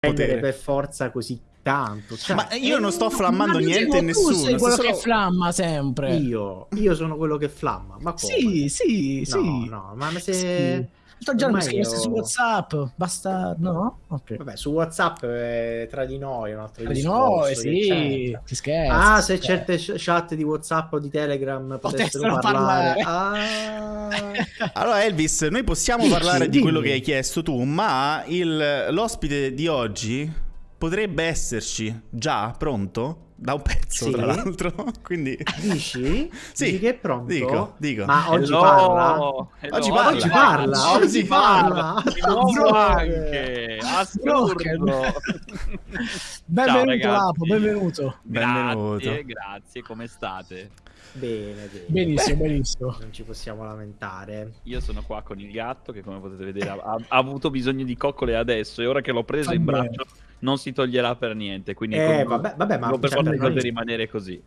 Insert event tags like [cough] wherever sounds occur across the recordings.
prendere per forza così tanto. Cioè, ma io non sto flammando niente e nessuno. Tu sei quello solo... che flamma sempre. Io, io sono quello che flamma. Ma come? Sì, sì, no, sì. No, ma se... Sì. Sto già mi scrivessi io... su WhatsApp, basta, no? Okay. Vabbè, su WhatsApp è tra di noi, un altro Tra di noi, sì, ti scherzi. Ah, se certe chat di WhatsApp o di Telegram potessero, potessero parlare. parlare. Ah. [laughs] allora Elvis, noi possiamo Dici, parlare dimmi. di quello che hai chiesto tu, ma il, l'ospite di oggi potrebbe esserci già pronto? Da un pezzo, sì. tra l'altro. [laughs] Quindi... Dici? [laughs] sì. Dici che è pronto? Dico, dico. Ma oggi Hello. parla? Hello. Oggi parla. Oggi parla. Oggi parla. Nuovo anche. Assurdo. [laughs] benvenuto, Lapo, benvenuto. benvenuto. Grazie, grazie. Come state? Bene, bene. Benissimo, Beh, benissimo. Non ci possiamo lamentare. Io sono qua con il gatto che come potete vedere ha, ha avuto bisogno di coccole adesso e ora che l'ho preso in braccio non si toglierà per niente. Quindi eh, vabbè, vabbè, ma per cioè, forza rimanere così.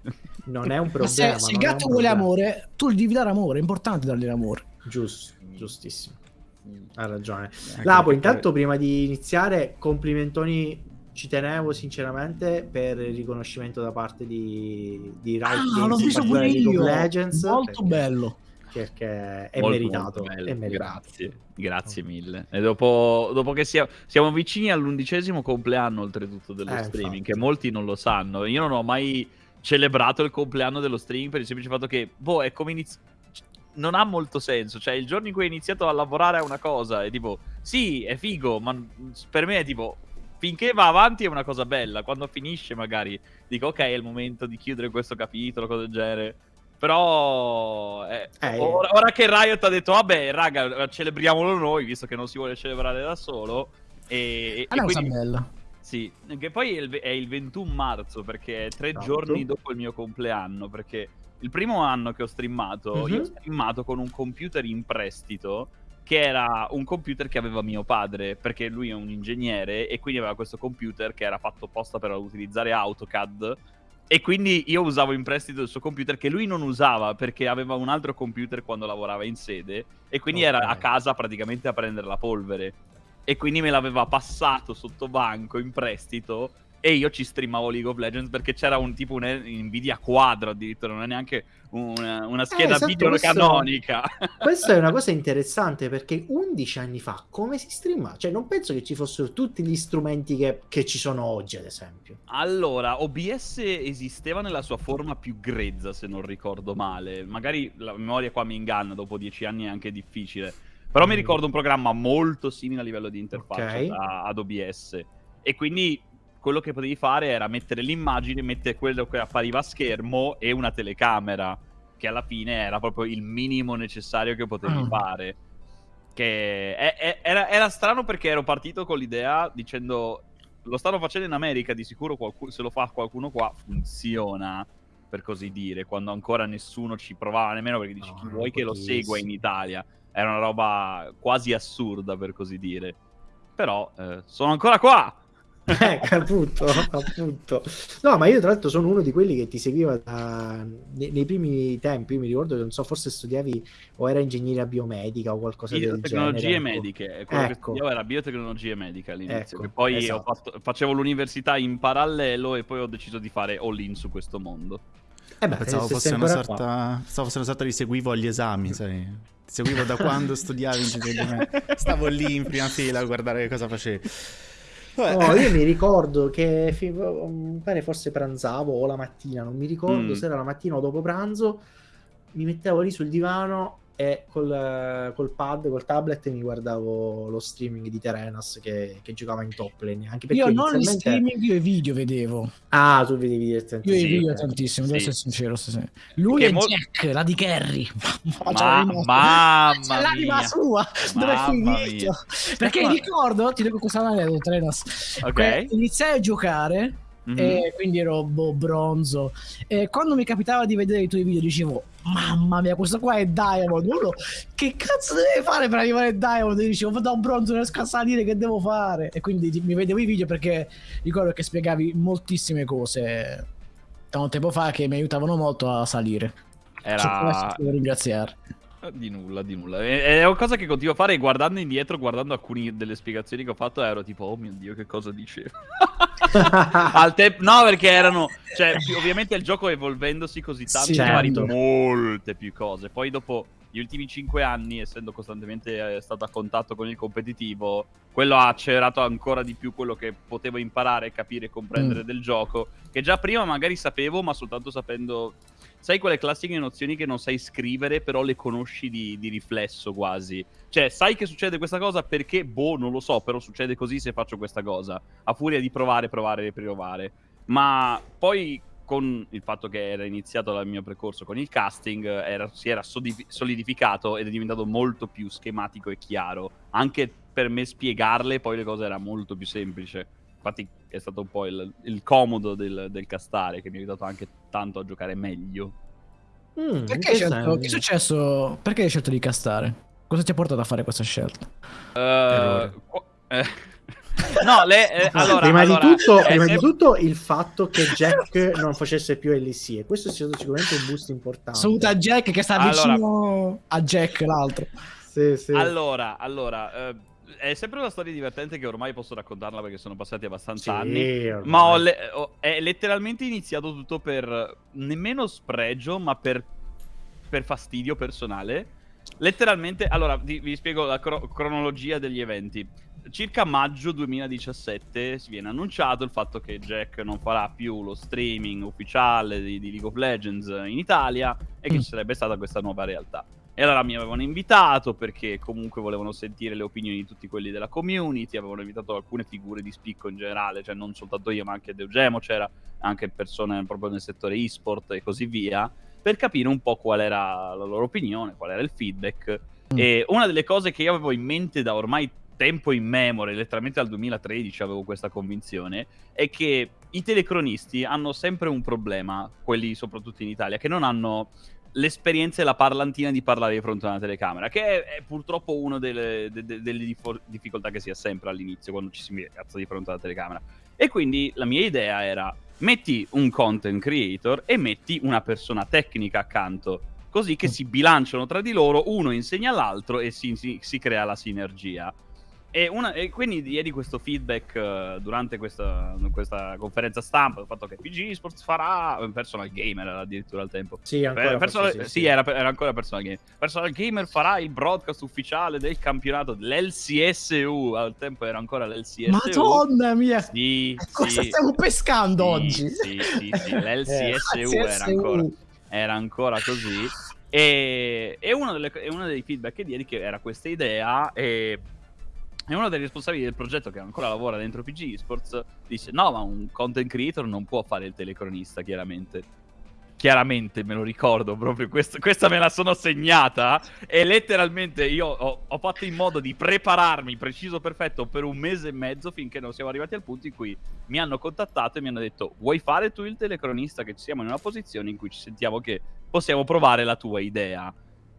Non è un [laughs] problema. Se, se il gatto vuole amore, tu gli devi dare amore. È importante dargli l'amore. Giusto, giustissimo. Ha ragione. Lapo, intanto poi... prima di iniziare, complimentoni. Ci tenevo sinceramente per il riconoscimento da parte di, di Riot ah, Games l'ho visto pure io. Legends, molto perché... bello perché è molto, meritato, molto è meritato. Grazie, grazie mille. E dopo, dopo che sia, siamo vicini all'undicesimo compleanno, oltretutto, dello eh, streaming, infatti. che molti non lo sanno. Io non ho mai celebrato il compleanno dello streaming per il semplice fatto che, boh, è come iniziato non ha molto senso. Cioè, il giorno in cui hai iniziato a lavorare a una cosa è tipo, sì, è figo, ma per me è tipo, finché va avanti è una cosa bella. Quando finisce, magari dico, ok, è il momento di chiudere questo capitolo, cose del genere. Però eh, eh, ora, ora, che Riot ha detto, vabbè, raga, celebriamolo noi, visto che non si vuole celebrare da solo. E, è una cosa bella. Sì, che poi è il, è il 21 marzo, perché è tre esatto. giorni dopo il mio compleanno, perché il primo anno che ho streamato, uh-huh. io ho mhm. streamato con un computer in prestito, che era un computer che aveva mio padre, perché lui è un ingegnere e quindi aveva questo computer che era fatto apposta per utilizzare AutoCAD e quindi io usavo in prestito il suo computer che lui non usava perché aveva un altro computer quando lavorava in sede e quindi okay. era a casa praticamente a prendere la polvere. E quindi me l'aveva passato sotto banco in prestito e io ci streamavo League of Legends perché c'era un tipo un Nvidia quadro addirittura, non è neanche una, una scheda eh, esatto, video questo, canonica. [laughs] Questa è una cosa [laughs] interessante perché 11 anni fa come si streama? Cioè non penso che ci fossero tutti gli strumenti che, che ci sono oggi ad esempio. Allora, OBS esisteva nella sua forma più grezza se non ricordo male, magari la memoria qua mi inganna, dopo 10 anni è anche difficile. Però mm. mi ricordo un programma molto simile a livello di interfaccia okay. ad OBS. E quindi quello che potevi fare era mettere l'immagine, mettere quello che appariva a schermo e una telecamera, che alla fine era proprio il minimo necessario che potevi mm. fare. Che è, è, era, era, strano perché ero partito con l'idea dicendo lo stanno facendo in America, di sicuro qualcuno, se lo fa qualcuno qua funziona, per così dire, quando ancora nessuno ci provava nemmeno perché dici no, chi vuoi che lo segua in Italia. Era una roba quasi assurda, per così dire. Però eh, sono ancora qua! [laughs] Eh, appunto, appunto. No, ma io tra l'altro sono uno di quelli che ti seguiva da... nei, nei, primi tempi. Io mi ricordo che non so, forse studiavi o era ingegneria biomedica o qualcosa del genere. Biotecnologie mediche. Quello ecco. che studiavo era biotecnologie mediche all'inizio. Ecco, poi esatto. fatto, facevo l'università in parallelo e poi ho deciso di fare all in su questo mondo. Eh beh, pensavo fosse, una sorta, pensavo fosse una sorta di seguivo agli esami, [laughs] sai? Ti seguivo da quando studiavi ingegneria medica. Stavo lì in prima fila a guardare che cosa facevi. No, io mi ricordo che pare forse pranzavo o la mattina, non mi ricordo mm. se era la mattina o dopo pranzo, mi mettevo lì sul divano e col, col, pad, col tablet mi guardavo lo streaming di Terenas che, che giocava in top lane. Anche perché io non inizialmente... streaming, io i video vedevo. Ah, tu vedevi direttamente. Io i video tantissimo, devo essere sincero. Lui che è mo... Jack, la di Kerry. [laughs] Ma, mamma [laughs] C'è l'anima sua, dove finito. Perché Ma... ricordo, ti dico questa aneddoto, Terenas. Ok. Iniziai a giocare Mm-hmm. E quindi ero boh, bronzo. E quando mi capitava di vedere i tuoi video, dicevo: Mamma mia, questo qua è Diamond. Uno, che cazzo deve fare per arrivare a Diamond? E dicevo: Da un bronzo, non riesco a salire, che devo fare? E quindi mi vedevo i video perché ricordo che spiegavi moltissime cose tanto tempo fa che mi aiutavano molto a salire. Era. Devo ringraziare. Di nulla, di nulla. È, è una cosa che continuo a fare guardando indietro, guardando alcune delle spiegazioni che ho fatto, ero tipo, oh mio Dio, che cosa dicevo. [laughs] Al te- no, perché erano... Cioè, ovviamente il gioco evolvendosi così tanto, sì, certo. molte più cose. Poi dopo gli ultimi cinque anni, essendo costantemente eh, stato a contatto con il competitivo, quello ha accelerato ancora di più quello che potevo imparare, capire e comprendere mm. del gioco, che già prima magari sapevo, ma soltanto sapendo... Sai quelle classiche nozioni che non sai scrivere, però le conosci di, di riflesso quasi. Cioè, sai che succede questa cosa perché, boh, non lo so, però succede così se faccio questa cosa. A furia di provare, provare e riprovare. Ma poi con il fatto che era iniziato il mio percorso con il casting, era, si era solidificato ed è diventato molto più schematico e chiaro. Anche per me spiegarle poi le cose era molto più semplice. Infatti è stato un po' il, il comodo del, del, castare che mi ha aiutato anche tanto a giocare meglio. Mm, perché hai scelto, che è successo? Perché hai scelto di castare? Cosa ti ha portato a fare questa scelta? Uh, eh, [laughs] No, le, eh, allora, prima, allora, di tutto, eh, prima eh, di tutto il fatto che Jack non facesse più LC e questo è stato sicuramente un boost importante. Saluta Jack che sta allora, vicino a Jack l'altro. Sì, sì. Allora, allora eh, è sempre una storia divertente che ormai posso raccontarla perché sono passati abbastanza sì, anni. Ormai. Ma le- ho, è letteralmente iniziato tutto per nemmeno spregio, ma per, per fastidio personale. Letteralmente, allora vi, vi spiego la cro- cronologia degli eventi circa maggio 2017 si viene annunciato il fatto che Jack non farà più lo streaming ufficiale di, di League of Legends in Italia e che mm. ci sarebbe stata questa nuova realtà. E allora mi avevano invitato perché comunque volevano sentire le opinioni di tutti quelli della community, avevano invitato alcune figure di spicco in generale, cioè non soltanto io ma anche Deugemo, c'era anche persone proprio nel settore e-sport e così via, per capire un po' qual era la loro opinione, qual era il feedback. Mm. E una delle cose che io avevo in mente da ormai tempo in memoria, letteralmente dal 2013 avevo questa convinzione, è che i telecronisti hanno sempre un problema, quelli soprattutto in Italia, che non hanno l'esperienza e la parlantina di parlare di fronte a una telecamera, che è, è purtroppo una delle, de, de, delle difficoltà che si ha sempre all'inizio quando ci si cazzo di fronte alla telecamera. E quindi la mia idea era metti un content creator e metti una persona tecnica accanto, così che mm. si bilanciano tra di loro, uno insegna all'altro e si, si, si crea la sinergia. E, una, e, quindi diedi questo feedback uh, durante questa, questa, conferenza stampa, il fatto che PG Sports farà personal gamer addirittura al tempo. Sì, ancora personal, sì, sì, sì. Era, era, ancora personal gamer. Personal gamer farà il broadcast ufficiale del campionato dell'LCSU. Al tempo era ancora l'LCSU. Madonna mia! Sì, Cosa stiamo pescando oggi? Sì, sì, sì. L'LCSU [laughs] eh, era, ancora, era ancora così. E, e uno, delle, uno, dei feedback che diedi che era questa idea e e uno dei responsabili del progetto che ancora lavora dentro PG Esports dice no ma un content creator non può fare il telecronista chiaramente. Chiaramente me lo ricordo proprio questo, questa me la sono segnata e letteralmente io ho, ho, fatto in modo di prepararmi preciso perfetto per un mese e mezzo finché non siamo arrivati al punto in cui mi hanno contattato e mi hanno detto vuoi fare tu il telecronista che ci siamo in una posizione in cui ci sentiamo che possiamo provare la tua idea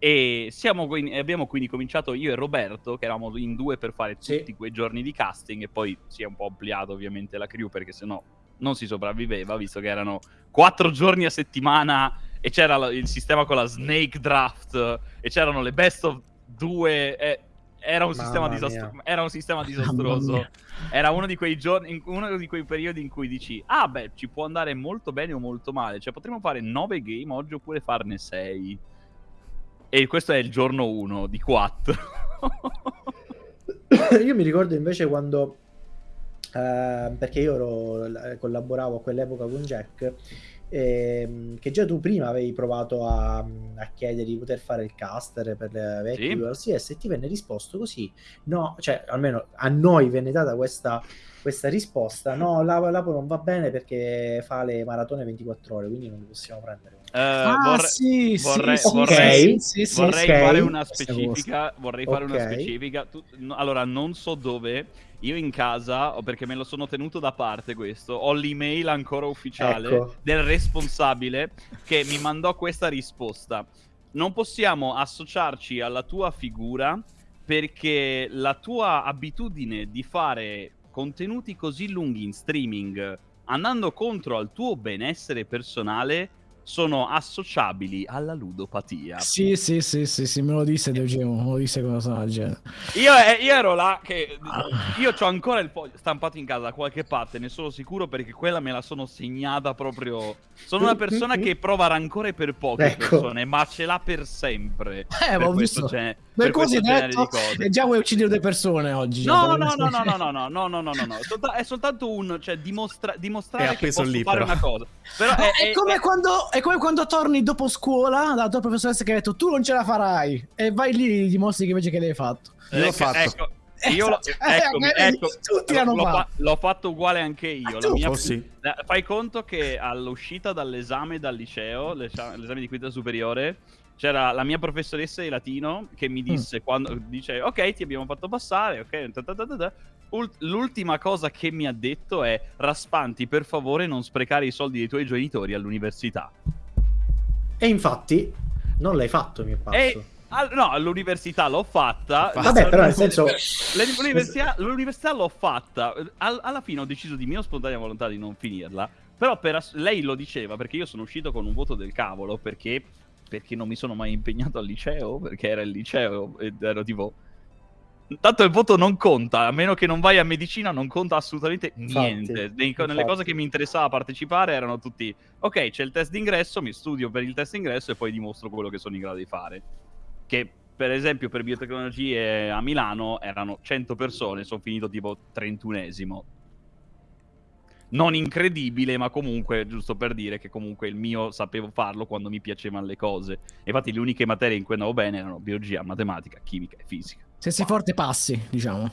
e siamo, abbiamo quindi cominciato io e Roberto, che eravamo in due per fare tutti sì. quei giorni di casting, e poi si è un po' ampliato ovviamente la crew, perché sennò non si sopravviveva, visto che erano quattro giorni a settimana e c'era il sistema con la Snake Draft, e c'erano le best of due... Eh, era un, sistema disastro- era un sistema disastroso. Era uno di quei giorni, uno di quei periodi in cui dici: Ah, beh, ci può andare molto bene o molto male. Cioè, potremmo fare nove game oggi oppure farne sei. E questo è il giorno 1 di 4. io mi ricordo invece quando... Uh, perché io ero, collaboravo a quell'epoca con Jack ehm, che già tu prima avevi provato a, a, chiedere di poter fare il caster per le vecchie sì. ULCS e ti venne risposto così no, cioè almeno a noi venne data questa, questa risposta no, l'Apo, non va bene perché fa le maratone 24 ore quindi non li possiamo prendere Uh, ah, vorrei, sì, vorrei, sì, vorrei, sì, sì, vorrei okay. fare una specifica. Vorrei fare okay. una specifica. Tu, no, allora, non so dove. Io in casa, perché me lo sono tenuto da parte questo, ho l'email ancora ufficiale ecco. del responsabile che mi mandò questa risposta. Non possiamo associarci alla tua figura perché la tua abitudine di fare contenuti così lunghi in streaming andando contro al tuo benessere personale sono associabili alla ludopatia. Sì, sì, sì, sì, sì me lo disse Deugemo, me lo disse cosa del genere. Io, eh, io, ero là che... Io ho ancora il foglio stampato in casa da qualche parte, ne sono sicuro perché quella me la sono segnata proprio... Sono una persona che prova rancore per poche [laughs] ecco. persone, ma ce l'ha per sempre. Eh, ma ho visto. Gen- per così detto, e già vuoi uccidere due persone oggi. No, no, no, no, no, no, no, no, no, no, no, no, È soltanto un... cioè dimostra- dimostrare che posso lì, fare però. una cosa. Però è, è, è come è... quando è come quando torni dopo scuola dalla tua professoressa che ha detto tu non ce la farai e vai lì e dimostri che invece che l'hai fatto. Io l'ho ecco, fatto. Ecco, io lo, esatto. eccomi, eh, ecco, tutti l'hanno l'ho, fatto. l'ho fatto uguale anche io. La mia, oh, sì. Fai conto che all'uscita dall'esame dal liceo, l'esame di quinta superiore, c'era la mia professoressa di latino che mi mm. disse mm. quando dice ok ti abbiamo fatto passare ok ta l'ultima cosa che mi ha detto è raspanti per favore non sprecare i soldi dei tuoi genitori all'università e infatti non l'hai fatto, mio passo. E... no, all'università l'ho fatta. Vabbè, però nel senso... [laughs] L'università, l'università l'ho fatta. All, alla fine ho deciso di mia spontanea volontà di non finirla. Però per ass- lei lo diceva perché io sono uscito con un voto del cavolo. Perché, perché non mi sono mai impegnato al liceo. Perché era il liceo ed ero tipo Tanto il voto non conta, a meno che non vai a medicina, non conta assolutamente niente. Nei, nelle cose che mi interessava partecipare erano tutti: ok, c'è il test d'ingresso, mi studio per il test d'ingresso e poi dimostro quello che sono in grado di fare. Che per esempio per biotecnologie a Milano erano 100 persone, sono finito tipo 31esimo non incredibile, ma comunque, giusto per dire che comunque il mio sapevo farlo quando mi piacevano le cose. Infatti le uniche materie in cui andavo bene erano biologia, matematica, chimica e fisica. Se sei forte passi, diciamo.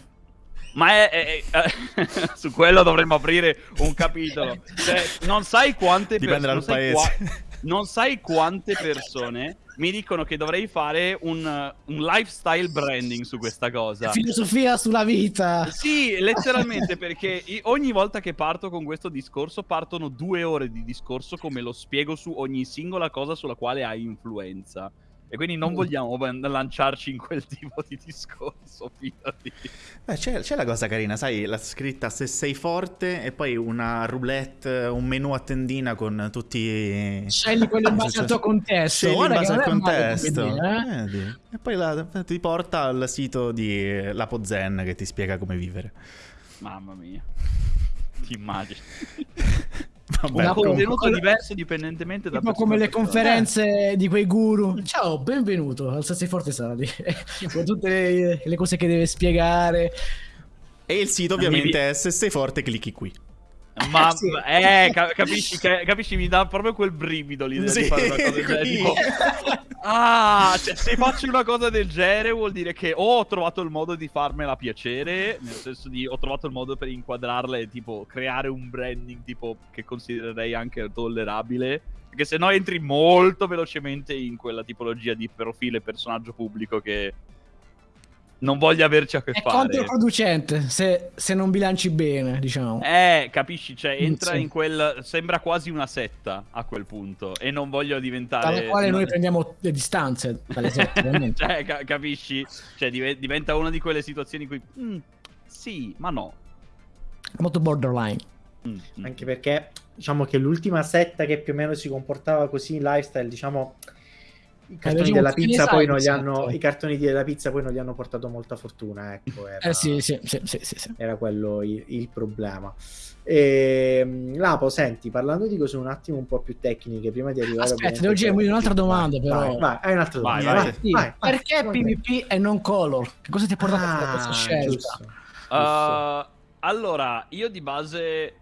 Ma è, è, è [laughs] su quello dovremmo aprire un capitolo. Cioè, non sai quante persone... Dipende dal paese. Qua non sai quante persone mi dicono che dovrei fare un, un, lifestyle branding su questa cosa. Filosofia sulla vita. Sì, letteralmente, perché ogni volta che parto con questo discorso partono due ore di discorso come lo spiego su ogni singola cosa sulla quale hai influenza. E quindi non vogliamo [laughs] lanciarci in quel tipo di discorso, fidati. Beh, c'è, c'è, la cosa carina, sai, la scritta se sei forte e poi una roulette, un menu a tendina con tutti... Scegli quello in [laughs] base al tuo contesto. Scegli in base al contesto. Dire, eh? E poi la, ti porta al sito di Lapo Zen che ti spiega come vivere. Mamma mia. Ti immagini. [laughs] Vabbè, un contenuto comunque... diverso dipendentemente da tipo come le conferenze eh. di quei guru. Ciao benvenuto. Al Sassi Forte Sali [laughs] con tutte le, le, cose che deve spiegare. E il sito ovviamente è se sei forte clicchi qui ma sì. eh, capisci, capisci, mi dà proprio quel brivido l'idea sì, di fare una cosa del genere. Tipo, [laughs] ah, cioè, se faccio una cosa del genere vuol dire che o ho trovato il modo di farmela piacere, nel senso di ho trovato il modo per inquadrarla e tipo creare un branding tipo che considererei anche tollerabile. Perché se no entri molto velocemente in quella tipologia di profilo e personaggio pubblico che non voglio averci a che è fare. È controproducente se, se, non bilanci bene, diciamo. Eh, capisci? Cioè, entra sì. in quel. Sembra quasi una setta a quel punto. E non voglio diventare. Dalle quale noi [laughs] prendiamo le distanze dalle sette, [laughs] cioè, ca- capisci? Cioè, div- diventa una di quelle situazioni in cui. Mm, sì, ma no. Molto borderline. Mm, mm. Anche perché, diciamo che l'ultima setta che più o meno si comportava così in lifestyle, diciamo i cartoni della pizza poi non gli hanno i cartoni della pizza poi non gli hanno portato molta fortuna ecco era, eh sì, sì, sì, sì, era quello il, il problema. E, ehm, Lapo senti parlando di cose un attimo un po' più tecniche prima di arrivare aspetta devo dire un'altra domanda vai, però. vai, vai, hai un'altra domanda vai, vai, vai, perché PvP e non color? Che cosa ti ha portato ah, a questa scelta? giusto, giusto. Uh, allora io di base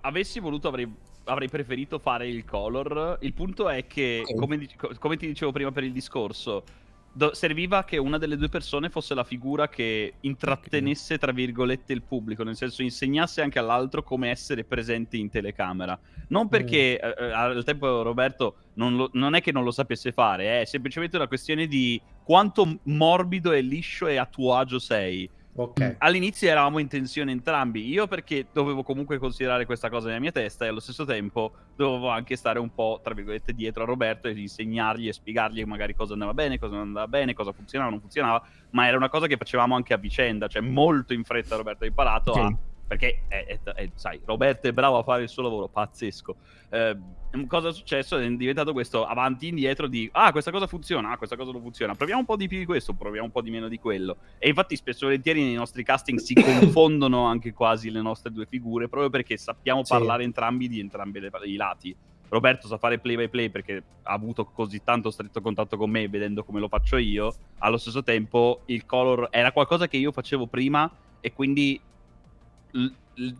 avessi voluto avrei avrei preferito fare il color. Il punto è che, come, come, ti dicevo prima per il discorso, do- serviva che una delle due persone fosse la figura che intrattenesse, tra virgolette, il pubblico, nel senso insegnasse anche all'altro come essere presente in telecamera. Non perché mm. eh, eh al tempo Roberto non, lo, non, è che non lo sapesse fare, è semplicemente una questione di quanto morbido e liscio e a tuo agio sei. Okay. All'inizio eravamo in tensione entrambi, io perché dovevo comunque considerare questa cosa nella mia testa e allo stesso tempo dovevo anche stare un po', tra virgolette, dietro a Roberto e insegnargli e spiegargli magari cosa andava bene, cosa non andava bene, cosa funzionava, non funzionava, ma era una cosa che facevamo anche a vicenda, cioè molto in fretta Roberto ha imparato okay. a perché è, è, è, sai, Roberto è bravo a fare il suo lavoro, pazzesco. Eh, cosa è successo? È diventato questo avanti e indietro di ah, questa cosa funziona, ah, questa cosa non funziona. Proviamo un po' di più di questo, proviamo un po' di meno di quello. E infatti, spesso e volentieri nei nostri casting si [laughs] confondono anche quasi le nostre due figure, proprio perché sappiamo sì. parlare entrambi di entrambi i lati. Roberto sa fare play by play perché ha avuto così tanto stretto contatto con me vedendo come lo faccio io. Allo stesso tempo, il color era qualcosa che io facevo prima e quindi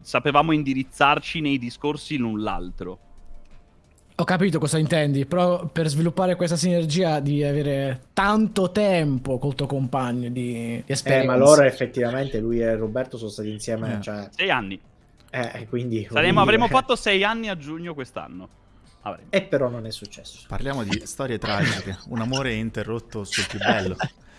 sapevamo indirizzarci nei discorsi l'un l'altro. Ho capito cosa intendi, però per sviluppare questa sinergia devi avere tanto tempo col tuo compagno di, di esperienza. Eh, ma loro effettivamente, lui e Roberto sono stati insieme... Eh. Cioè... Sei anni. Eh, quindi... Saremo, avremmo fatto sei anni a giugno quest'anno. Avremo. E però non è successo. Parliamo di storie tragiche, un amore interrotto sul più bello. [laughs]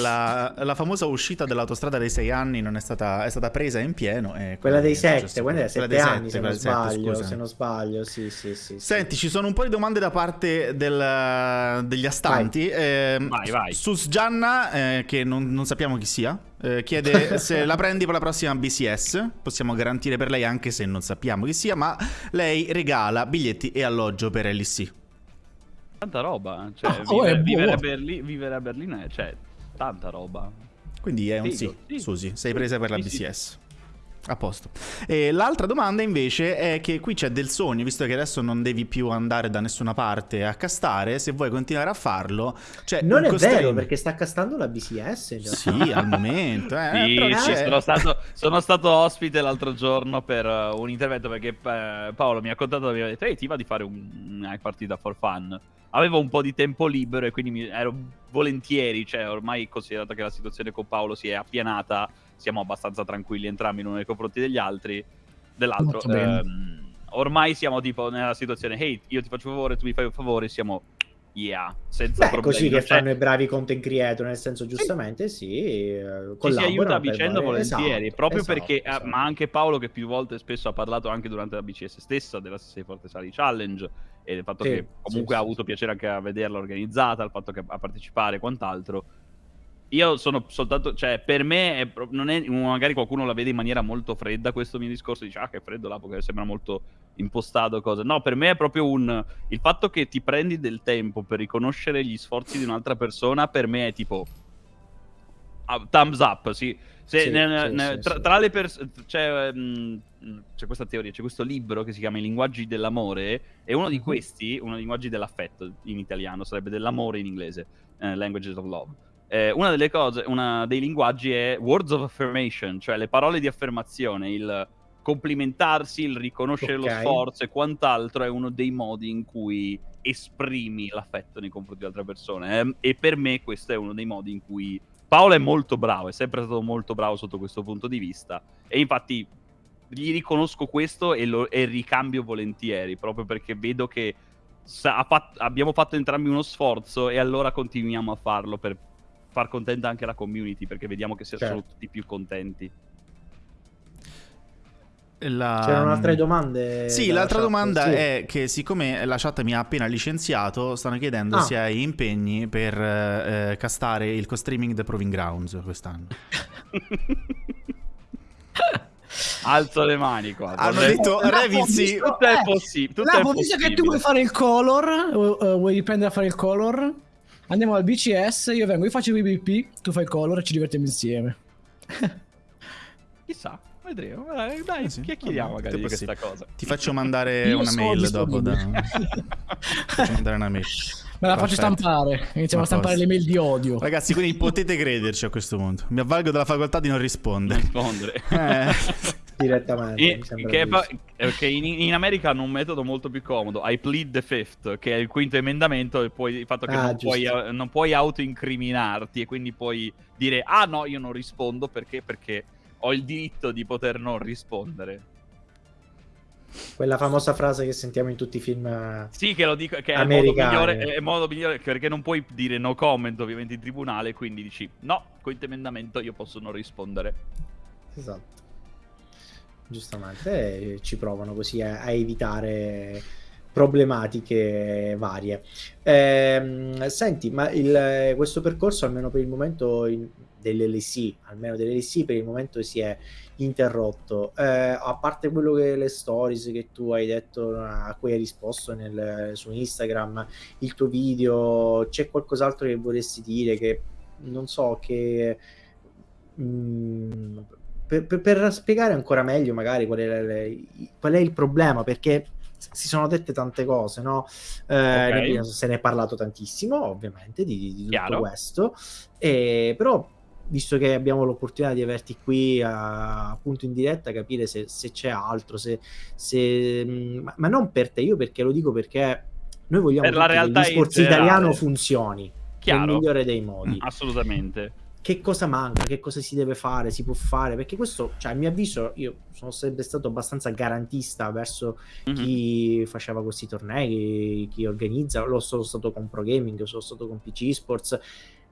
La, la, famosa uscita dell'autostrada dei sei anni non è stata, è stata presa in pieno. quella dei sette, quella dei sette anni se, non sbaglio, sette, se non sbaglio, sì, sì, sì, Senti, ci sono un po' di domande da parte del, degli astanti. Vai, eh, vai. vai. Sus Gianna, eh, che non, non, sappiamo chi sia, eh, chiede [laughs] se la prendi per la prossima BCS. Possiamo garantire per lei anche se non sappiamo chi sia, ma lei regala biglietti e alloggio per LC. Tanta roba, cioè, oh, vivere, vivere, a Berlino, vivere a Berlino è... Cioè, tanta roba. Quindi è un Figo, sì, sì, Susi, sei presa per la BCS. A posto. E l'altra domanda invece è che qui c'è del sogno, visto che adesso non devi più andare da nessuna parte a castare, se vuoi continuare a farlo... Cioè, non è costring... vero, perché sta castando la BCS. Sì, al momento. Eh, sì, però sì, sono, stato, sono, stato, ospite l'altro giorno per uh, un intervento perché uh, Paolo mi ha contato, mi ha detto, ehi ti va di fare un, una partita for fun? avevo un po' di tempo libero e quindi mi, ero volentieri, cioè ormai considerato che la situazione con Paolo si è appianata, siamo abbastanza tranquilli entrambi nei confronti degli altri, dell'altro. Ehm, ormai siamo tipo nella situazione, hey, io ti faccio un favore, tu mi fai un favore, siamo Yeah, senza Beh, problemi. così che cioè... fanno i bravi content creator, nel senso giustamente sì, sì eh, ci si aiuta a vicenda volentieri, esatto, proprio esatto, perché, esatto. ma anche Paolo che più volte spesso ha parlato anche durante la BCS stessa della 6 Forte Sali Challenge e del fatto sì, che comunque sì, ha avuto piacere anche a vederla organizzata, il fatto che a partecipare e quant'altro io sono soltanto, cioè, per me è, non è, magari qualcuno la vede in maniera molto fredda questo mio discorso, dice, ah, che freddo là, perché sembra molto impostato, cosa. No, per me è proprio un, il fatto che ti prendi del tempo per riconoscere gli sforzi di un'altra persona, per me è tipo, uh, thumbs up, sì. Se, sì, ne, sì, ne, sì, tra, tra, le persone, c'è, um, c'è, questa teoria, c'è questo libro che si chiama I linguaggi dell'amore, e uno di mhm. questi, uno dei linguaggi dell'affetto in italiano, sarebbe dell'amore in inglese, uh, Languages of Love eh, una delle cose, uno dei linguaggi è words of affirmation, cioè le parole di affermazione, il complimentarsi, il riconoscere okay. lo sforzo e quant'altro è uno dei modi in cui esprimi l'affetto nei confronti di altre persone. Eh? E per me questo è uno dei modi in cui Paolo è molto bravo, è sempre stato molto bravo sotto questo punto di vista. E infatti gli riconosco questo e, lo, e ricambio volentieri, proprio perché vedo che sa, fatto, abbiamo fatto entrambi uno sforzo e allora continuiamo a farlo per far contenta anche la community perché vediamo che certo. sono tutti più contenti. La... C'erano altre domande? Sì, l'altra chat, domanda sì. è che siccome la chat mi ha appena licenziato, stanno chiedendo ah. se hai impegni per eh, castare il co-streaming The Proving Grounds quest'anno. [laughs] Alzo le mani qua. Hanno detto Revizzi. Tutto è possibile. Lapo, visto che tu vuoi fare il color, uh, vuoi riprendere a fare il color, Andiamo al BCS, io vengo, io faccio il PvP, tu fai il color e ci divertiamo insieme. [laughs] Chissà, vedremo. Dai, dai eh sì, chiacchieriamo magari di questa cosa. Ti faccio mandare io una mail dopo. Da... [laughs] faccio mandare una mail. Me la faccio stampare. Iniziamo a stampare le mail di odio. Ragazzi, quindi potete crederci a questo punto. Mi avvalgo della facoltà di non rispondere. rispondere. [laughs] eh direttamente. E, che, che in, in, America hanno un metodo molto più comodo. I plead the fifth, che è il quinto emendamento, e poi il fatto che ah, non, puoi, non puoi autoincriminarti e quindi puoi dire ah no, io non rispondo perché? Perché ho il diritto di poter non rispondere. Quella famosa frase che sentiamo in tutti i film eh, Sì, che lo dico, che è il modo migliore, è il modo migliore perché non puoi dire no comment ovviamente in tribunale, quinti dici no, quinto emendamento io posso non rispondere. Esatto giustamente ci provano così a, a evitare problematiche varie. Eh, senti, ma il, questo percorso, almeno per il momento, dell'LC, almeno dell'LC per il momento si è interrotto. Eh, a parte quello che le stories che tu hai detto, a cui hai risposto nel, su Instagram, il tuo video, c'è qualcos'altro che vorresti dire che non so che mh, mm, per, per, per, spiegare ancora meglio magari qual è, qual è il problema perché si sono dette tante cose, no? Eh, okay. Se ne è parlato tantissimo, ovviamente, di, di tutto questo, e, però visto che abbiamo l'opportunità di averti qui a, appunto in diretta, capire se, se c'è altro, se, se, ma, ma, non per te, io perché lo dico perché noi vogliamo per che il discorso italiano funzioni Chiaro. nel migliore dei modi. Assolutamente che cosa manca, che cosa si deve fare, si può fare, perché questo, cioè, a mio avviso, io sono sempre stato abbastanza garantista verso mm-hmm. chi faceva questi tornei, chi, chi organizza, lo sono stato con Pro Gaming, sono stato con PC Sports,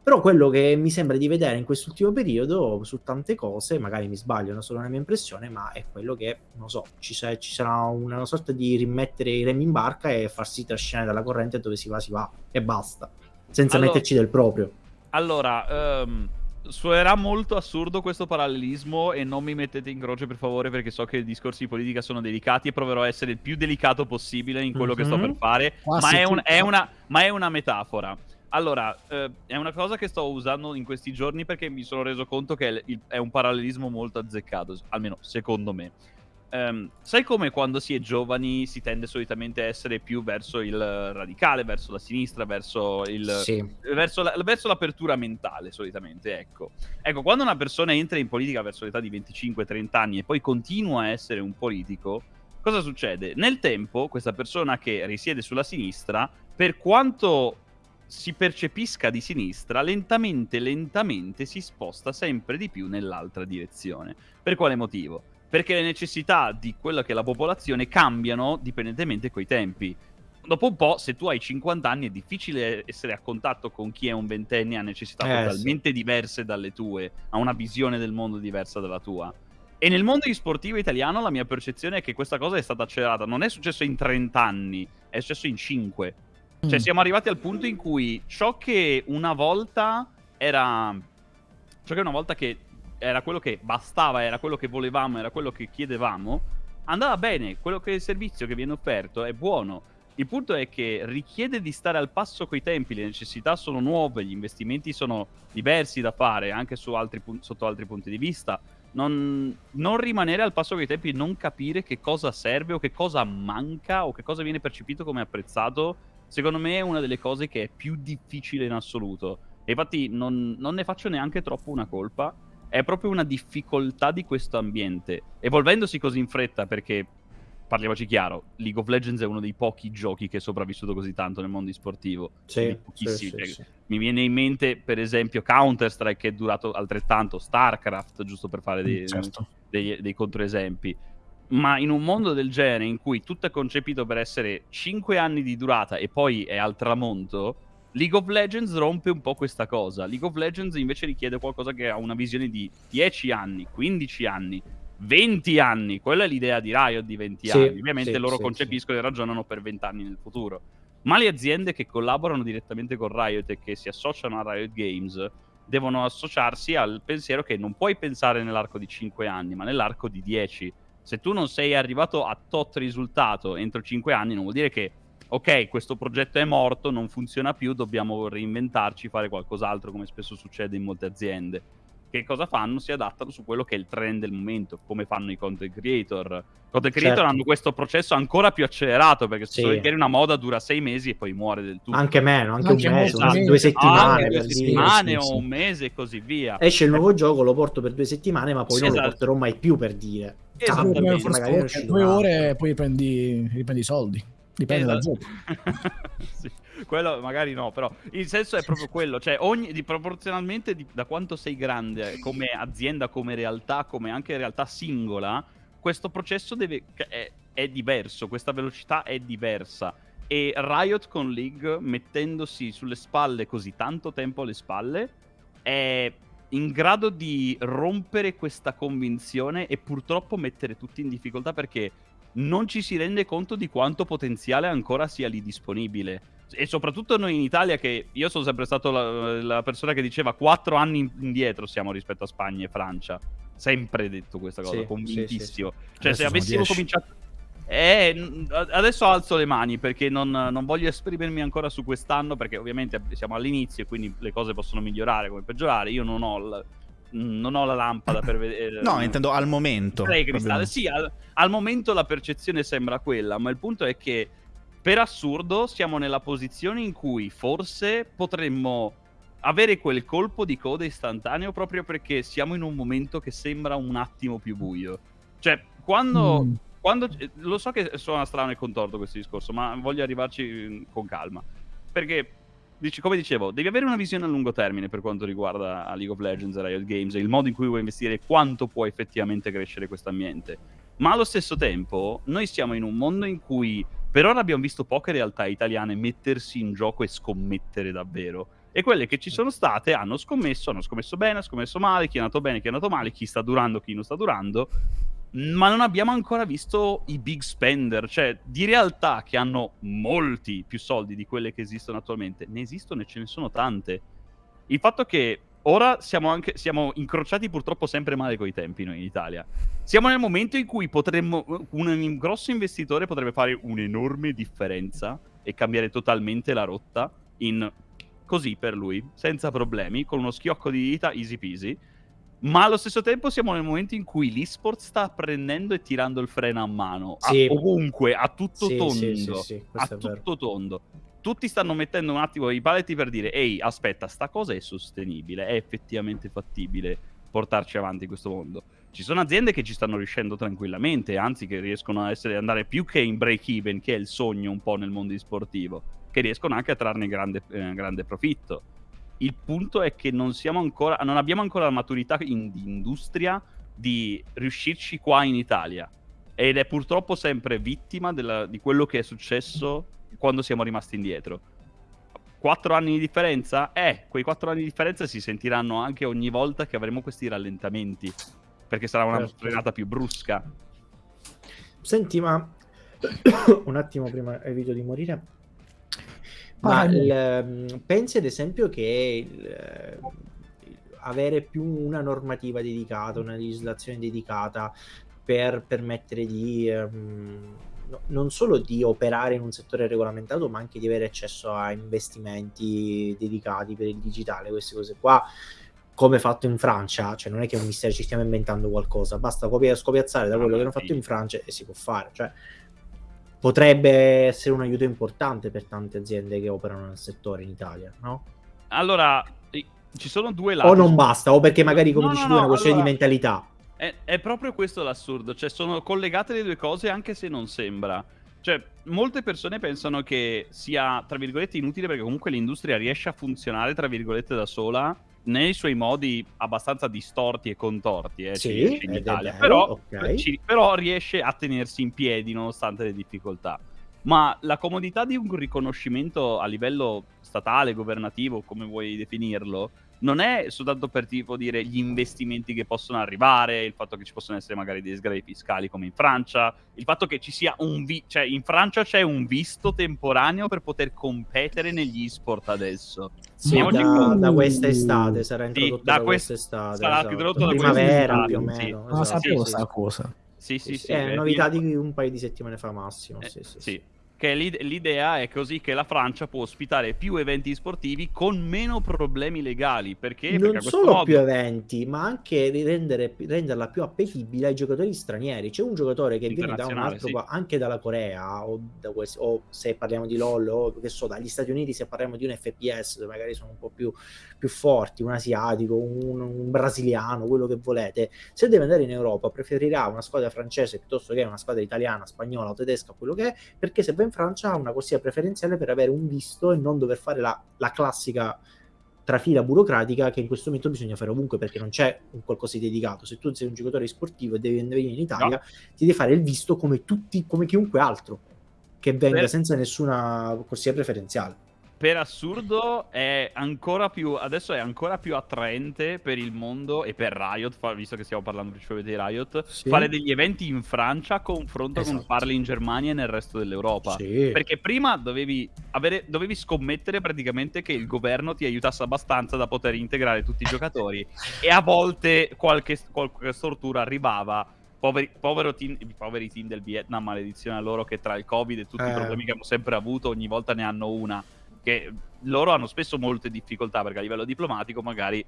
però quello che mi sembra di vedere in quest'ultimo periodo su tante cose, magari mi sbaglio, non solo una mia impressione, ma è quello che, non so, ci, sa- ci sarà una sorta di rimettere i remi in barca e farsi trascinare dalla corrente dove si va, si va, e basta, senza allora, metterci del proprio. Allora, um Suonerà molto assurdo questo parallelismo e non mi mettete in croce per favore perché so che i discorsi di politica sono delicati e proverò a essere il più delicato possibile in quello mm-hmm. che sto per mhm. fare, ma è, un, è, una, ma è, una, metafora. Allora, eh, è una cosa che sto usando in questi giorni perché mi sono reso conto che è un parallelismo molto azzeccato, almeno secondo me. Um, sai come quando si è giovani si tende solitamente a essere più verso il radicale, verso la sinistra, verso, il, sì. verso, la, verso l'apertura mentale solitamente, ecco. Ecco, quando una persona entra in politica verso l'età di 25-30 anni e poi continua a essere un politico, cosa succede? Nel tempo questa persona che risiede sulla sinistra, per quanto si percepisca di sinistra, lentamente, lentamente si sposta sempre di più nell'altra direzione. Per quale motivo? Perché le necessità di quella che è la popolazione cambiano dipendentemente coi tempi. Dopo un po', se tu hai 50 anni, è difficile essere a contatto con chi è un ventenne e ha necessità eh, totalmente sì. diverse dalle tue, ha una visione del mondo diversa dalla tua. E nel mondo sportivo italiano la mia percezione è che questa cosa è stata accelerata. Non è successo in 30 anni, è successo in 5. Cioè, mm. siamo arrivati al punto in cui ciò che una volta era. Ciò che una volta che era quello che bastava, era quello che volevamo, era quello che chiedevamo, andava bene, quello che il servizio che viene offerto è buono. Il punto è che richiede di stare al passo coi tempi, le necessità sono nuove, gli investimenti sono diversi da fare anche altri sotto altri punti di vista. Non, non, rimanere al passo coi tempi, non capire che cosa serve o che cosa manca o che cosa viene percepito come apprezzato, secondo me è una delle cose che è più difficile in assoluto. E infatti non, non ne faccio neanche troppo una colpa, è proprio una difficoltà di questo ambiente. Evolvendosi così in fretta, perché parliamoci chiaro, League of Legends è uno dei pochi giochi che è sopravvissuto così tanto nel mondo sportivo. Sì. Sì, sì, Mi viene in mente, per esempio, Counter-Strike che è durato altrettanto, StarCraft, giusto per fare dei, certo. dei, dei controesempi. Ma in un mondo del genere, in cui tutto è concepito per essere 5 anni di durata e poi è al tramonto, League of Legends rompe un po' questa cosa. League of Legends invece richiede qualcosa che ha una visione di 10 anni, 15 anni, 20 anni. Quella è l'idea di Riot di 20 sì, anni. Ovviamente sì, loro sì, concepiscono e ragionano per 20 anni nel futuro. Ma le aziende che collaborano direttamente con Riot e che si associano a Riot Games devono associarsi al pensiero che non puoi pensare nell'arco di 5 anni, ma nell'arco di 10. Se tu non sei arrivato a tot risultato entro 5 anni, non vuol dire che ok, questo progetto è morto, non funziona più, dobbiamo reinventarci, fare qualcos'altro, come spesso succede in molte aziende. Che cosa fanno? Si adattano su quello che è il trend del momento, come fanno i content creator. I content creator certo. hanno questo processo ancora più accelerato, perché se sì. una moda dura sei mesi e poi muore del tutto. Anche meno, anche, anche un mese, esatto. due settimane. Ah, due settimane o un mese e così via. Esce il nuovo gioco, lo porto per due settimane, ma poi sì, non esatto. lo porterò mai più per dire. Esattamente. Magari due ore e poi riprendi, riprendi i soldi. Dipende dal esatto. gioco. [laughs] sì. Quello magari no, però il senso è proprio quello, cioè ogni, di, proporzionalmente di, da quanto sei grande come azienda, come realtà, come anche realtà singola, questo processo deve, è, è diverso, questa velocità è diversa. E Riot con League, mettendosi sulle spalle così tanto tempo alle spalle, è in grado di rompere questa convinzione e purtroppo mettere tutti in difficoltà perché non ci si rende conto di quanto potenziale ancora sia lì disponibile. E soprattutto noi in Italia, che io sono sempre stato la, la persona che diceva quattro anni indietro siamo rispetto a Spagna e Francia. Sempre detto questa cosa, sì, convintissimo. Sì, sì, cioè, se avessimo cominciato. Eh, adesso alzo le mani perché non, non, voglio esprimermi ancora su quest'anno perché ovviamente siamo all'inizio e quindi le cose possono migliorare come peggiorare. Io non ho, non ho la lampada per vedere. No, intendo al momento. Sì, al, al, momento la percezione sembra quella, ma il punto è che per assurdo siamo nella posizione in cui forse potremmo avere quel colpo di coda istantaneo proprio perché siamo in un momento che sembra un attimo più buio. Cioè, quando... Mm. quando lo so che suona strano e contorto questo discorso, ma voglio arrivarci mm, con calma. Perché dici, come dicevo, devi avere una visione a lungo termine per quanto riguarda League of Legends e Riot Games e il modo in cui vuoi investire e quanto può effettivamente crescere questo ambiente. Ma allo stesso tempo, noi siamo in un mondo in cui per ora abbiamo visto poche realtà italiane mettersi in gioco e scommettere davvero. E quelle che ci sono state hanno scommesso, hanno scommesso bene, hanno scommesso male, chi è andato bene, chi è andato male, chi sta durando, chi non sta durando ma non abbiamo ancora visto i big spender, cioè di realtà che hanno molti più soldi di quelle che esistono attualmente, ne esistono e ce ne sono tante. Il fatto che ora siamo, anche, siamo incrociati purtroppo sempre male coi tempi noi in Italia. Siamo nel momento in cui potremmo, un, un grosso investitore potrebbe fare un'enorme differenza e cambiare totalmente la rotta in così per lui, senza problemi, con uno schiocco di dita, easy peasy ma allo stesso tempo siamo nel momento in cui l'esport sta prendendo e tirando il freno a mano. Sì. A, ovunque, a tutto sì, tondo. Sì, a tutto tondo. Tutti stanno mettendo un attimo i paletti per dire, ehi, aspetta, sta cosa è sostenibile, è effettivamente fattibile portarci avanti in questo mondo. Ci sono aziende che ci stanno riuscendo tranquillamente, anzi che riescono a essere, andare più che in break even, che è il sogno un po' nel mondo sportivo, che riescono anche a trarne grande, eh, grande profitto il punto è che non, ancora, non abbiamo ancora la maturità in, di industria di riuscirci qua in Italia. Ed è purtroppo sempre vittima della, di quello che è successo quando siamo rimasti indietro. Quattro anni di differenza? Eh, quei quattro anni di differenza si sentiranno anche ogni volta che avremo questi rallentamenti. Perché sarà una certo. frenata più brusca. Senti, ma [coughs] un attimo prima evito di morire ma il, ehm, pensi ad esempio che il, eh, avere più una normativa dedicata, una legislazione dedicata per permettere di um, no, non solo di operare in un settore regolamentato, ma anche di avere accesso a investimenti dedicati per il digitale, queste cose qua come fatto in Francia, cioè non è che è un mistero, ci stiamo inventando qualcosa, basta copiare, scopiazzare da quello che hanno fatto in Francia e si può fare, cioè potrebbe essere un aiuto importante per tante aziende che operano nel settore in Italia, no? Allora, ci sono due lati. O non basta, o perché magari, come no, dici no, tu, è una questione allora, di mentalità. È, è, proprio questo l'assurdo, cioè sono collegate le due cose anche se non sembra. Cioè, molte persone pensano che sia, tra virgolette, inutile perché comunque l'industria riesce a funzionare, tra virgolette, da sola nei suoi modi abbastanza distorti e contorti eh, sì, in Italia, però, okay. ci, però riesce a tenersi in piedi nonostante le difficoltà. Ma la comodità di un riconoscimento a livello statale, governativo, come vuoi definirlo, non è soltanto per tipo dire gli investimenti che possono arrivare, il fatto che ci possono essere magari dei sgravi fiscali come in Francia, il fatto che ci sia un vi- cioè in Francia c'è un visto temporaneo per poter competere negli sport adesso. Sì, da, con... da questa estate sarà introdotto sì, da, da questa estate. Sarà esatto. introdotto da primavera più o meno. Sì. Esatto. Non sapevo questa sì, cosa. Sì, sì, sì. È novità di un paio di settimane fa massimo. Eh, sì, sì. sì che l'idea è così che la Francia può ospitare più eventi sportivi con meno problemi legali. Perché? Non perché solo modo... più eventi, ma anche rendere, renderla più appetibile ai giocatori stranieri. C'è un giocatore che viene da un altro, sì. anche dalla Corea, o, da questi, o, se parliamo di LOL, o che so, dagli Stati Uniti, se parliamo di un FPS, dove magari sono un po' più, più forti, un asiatico, un, un brasiliano, quello che volete. Se deve andare in Europa, preferirà una squadra francese piuttosto che una squadra italiana, spagnola o tedesca, quello che è, perché se va in Francia ha una corsia preferenziale per avere un visto e non dover fare la, la classica trafila burocratica che in questo momento bisogna fare ovunque perché non c'è un qualcosa di dedicato. Se tu sei un giocatore sportivo e devi venire in Italia, no. ti devi fare il visto come tutti, come chiunque altro che venga senza nessuna corsia preferenziale. Per assurdo è ancora più adesso è ancora più attraente per il mondo e per Riot, visto che stiamo parlando principalmente di Riot, sì. fare degli eventi in Francia a confronto esatto. con farli in Germania e nel resto dell'Europa. Sì. Perché prima dovevi, avere, dovevi scommettere praticamente che il governo ti aiutasse abbastanza da poter integrare tutti i giocatori [laughs] e a volte qualche, qualche stortura arrivava Poveri, team, poveri team del Vietnam, maledizione a loro che tra il Covid e tutti eh. i problemi che hanno sempre avuto, ogni volta ne hanno una che loro hanno spesso molte difficoltà perché a livello diplomatico magari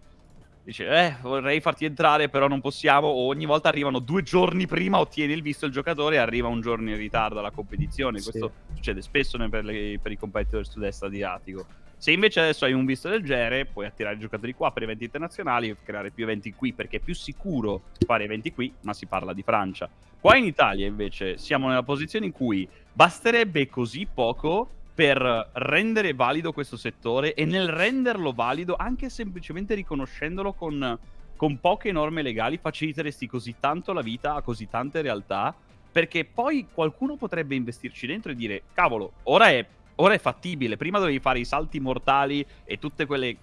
dice eh vorrei farti entrare però non possiamo o ogni volta arrivano due giorni prima ottieni il visto il giocatore e arriva un giorno in ritardo alla competizione. Sì. questo succede spesso per, le, per i competitor sud-est asiatico se invece adesso hai un visto del genere puoi attirare i giocatori qua per eventi internazionali e creare più eventi qui perché è più sicuro fare eventi qui ma si parla di Francia. Qua in Italia invece siamo nella posizione in cui basterebbe così poco per rendere valido questo settore e nel renderlo valido anche semplicemente riconoscendolo con, con poche norme legali faciliteresti così tanto la vita a così tante realtà? Perché poi qualcuno potrebbe investirci dentro e dire cavolo ora è, ora è fattibile prima dovevi fare i salti mortali e tutte quelle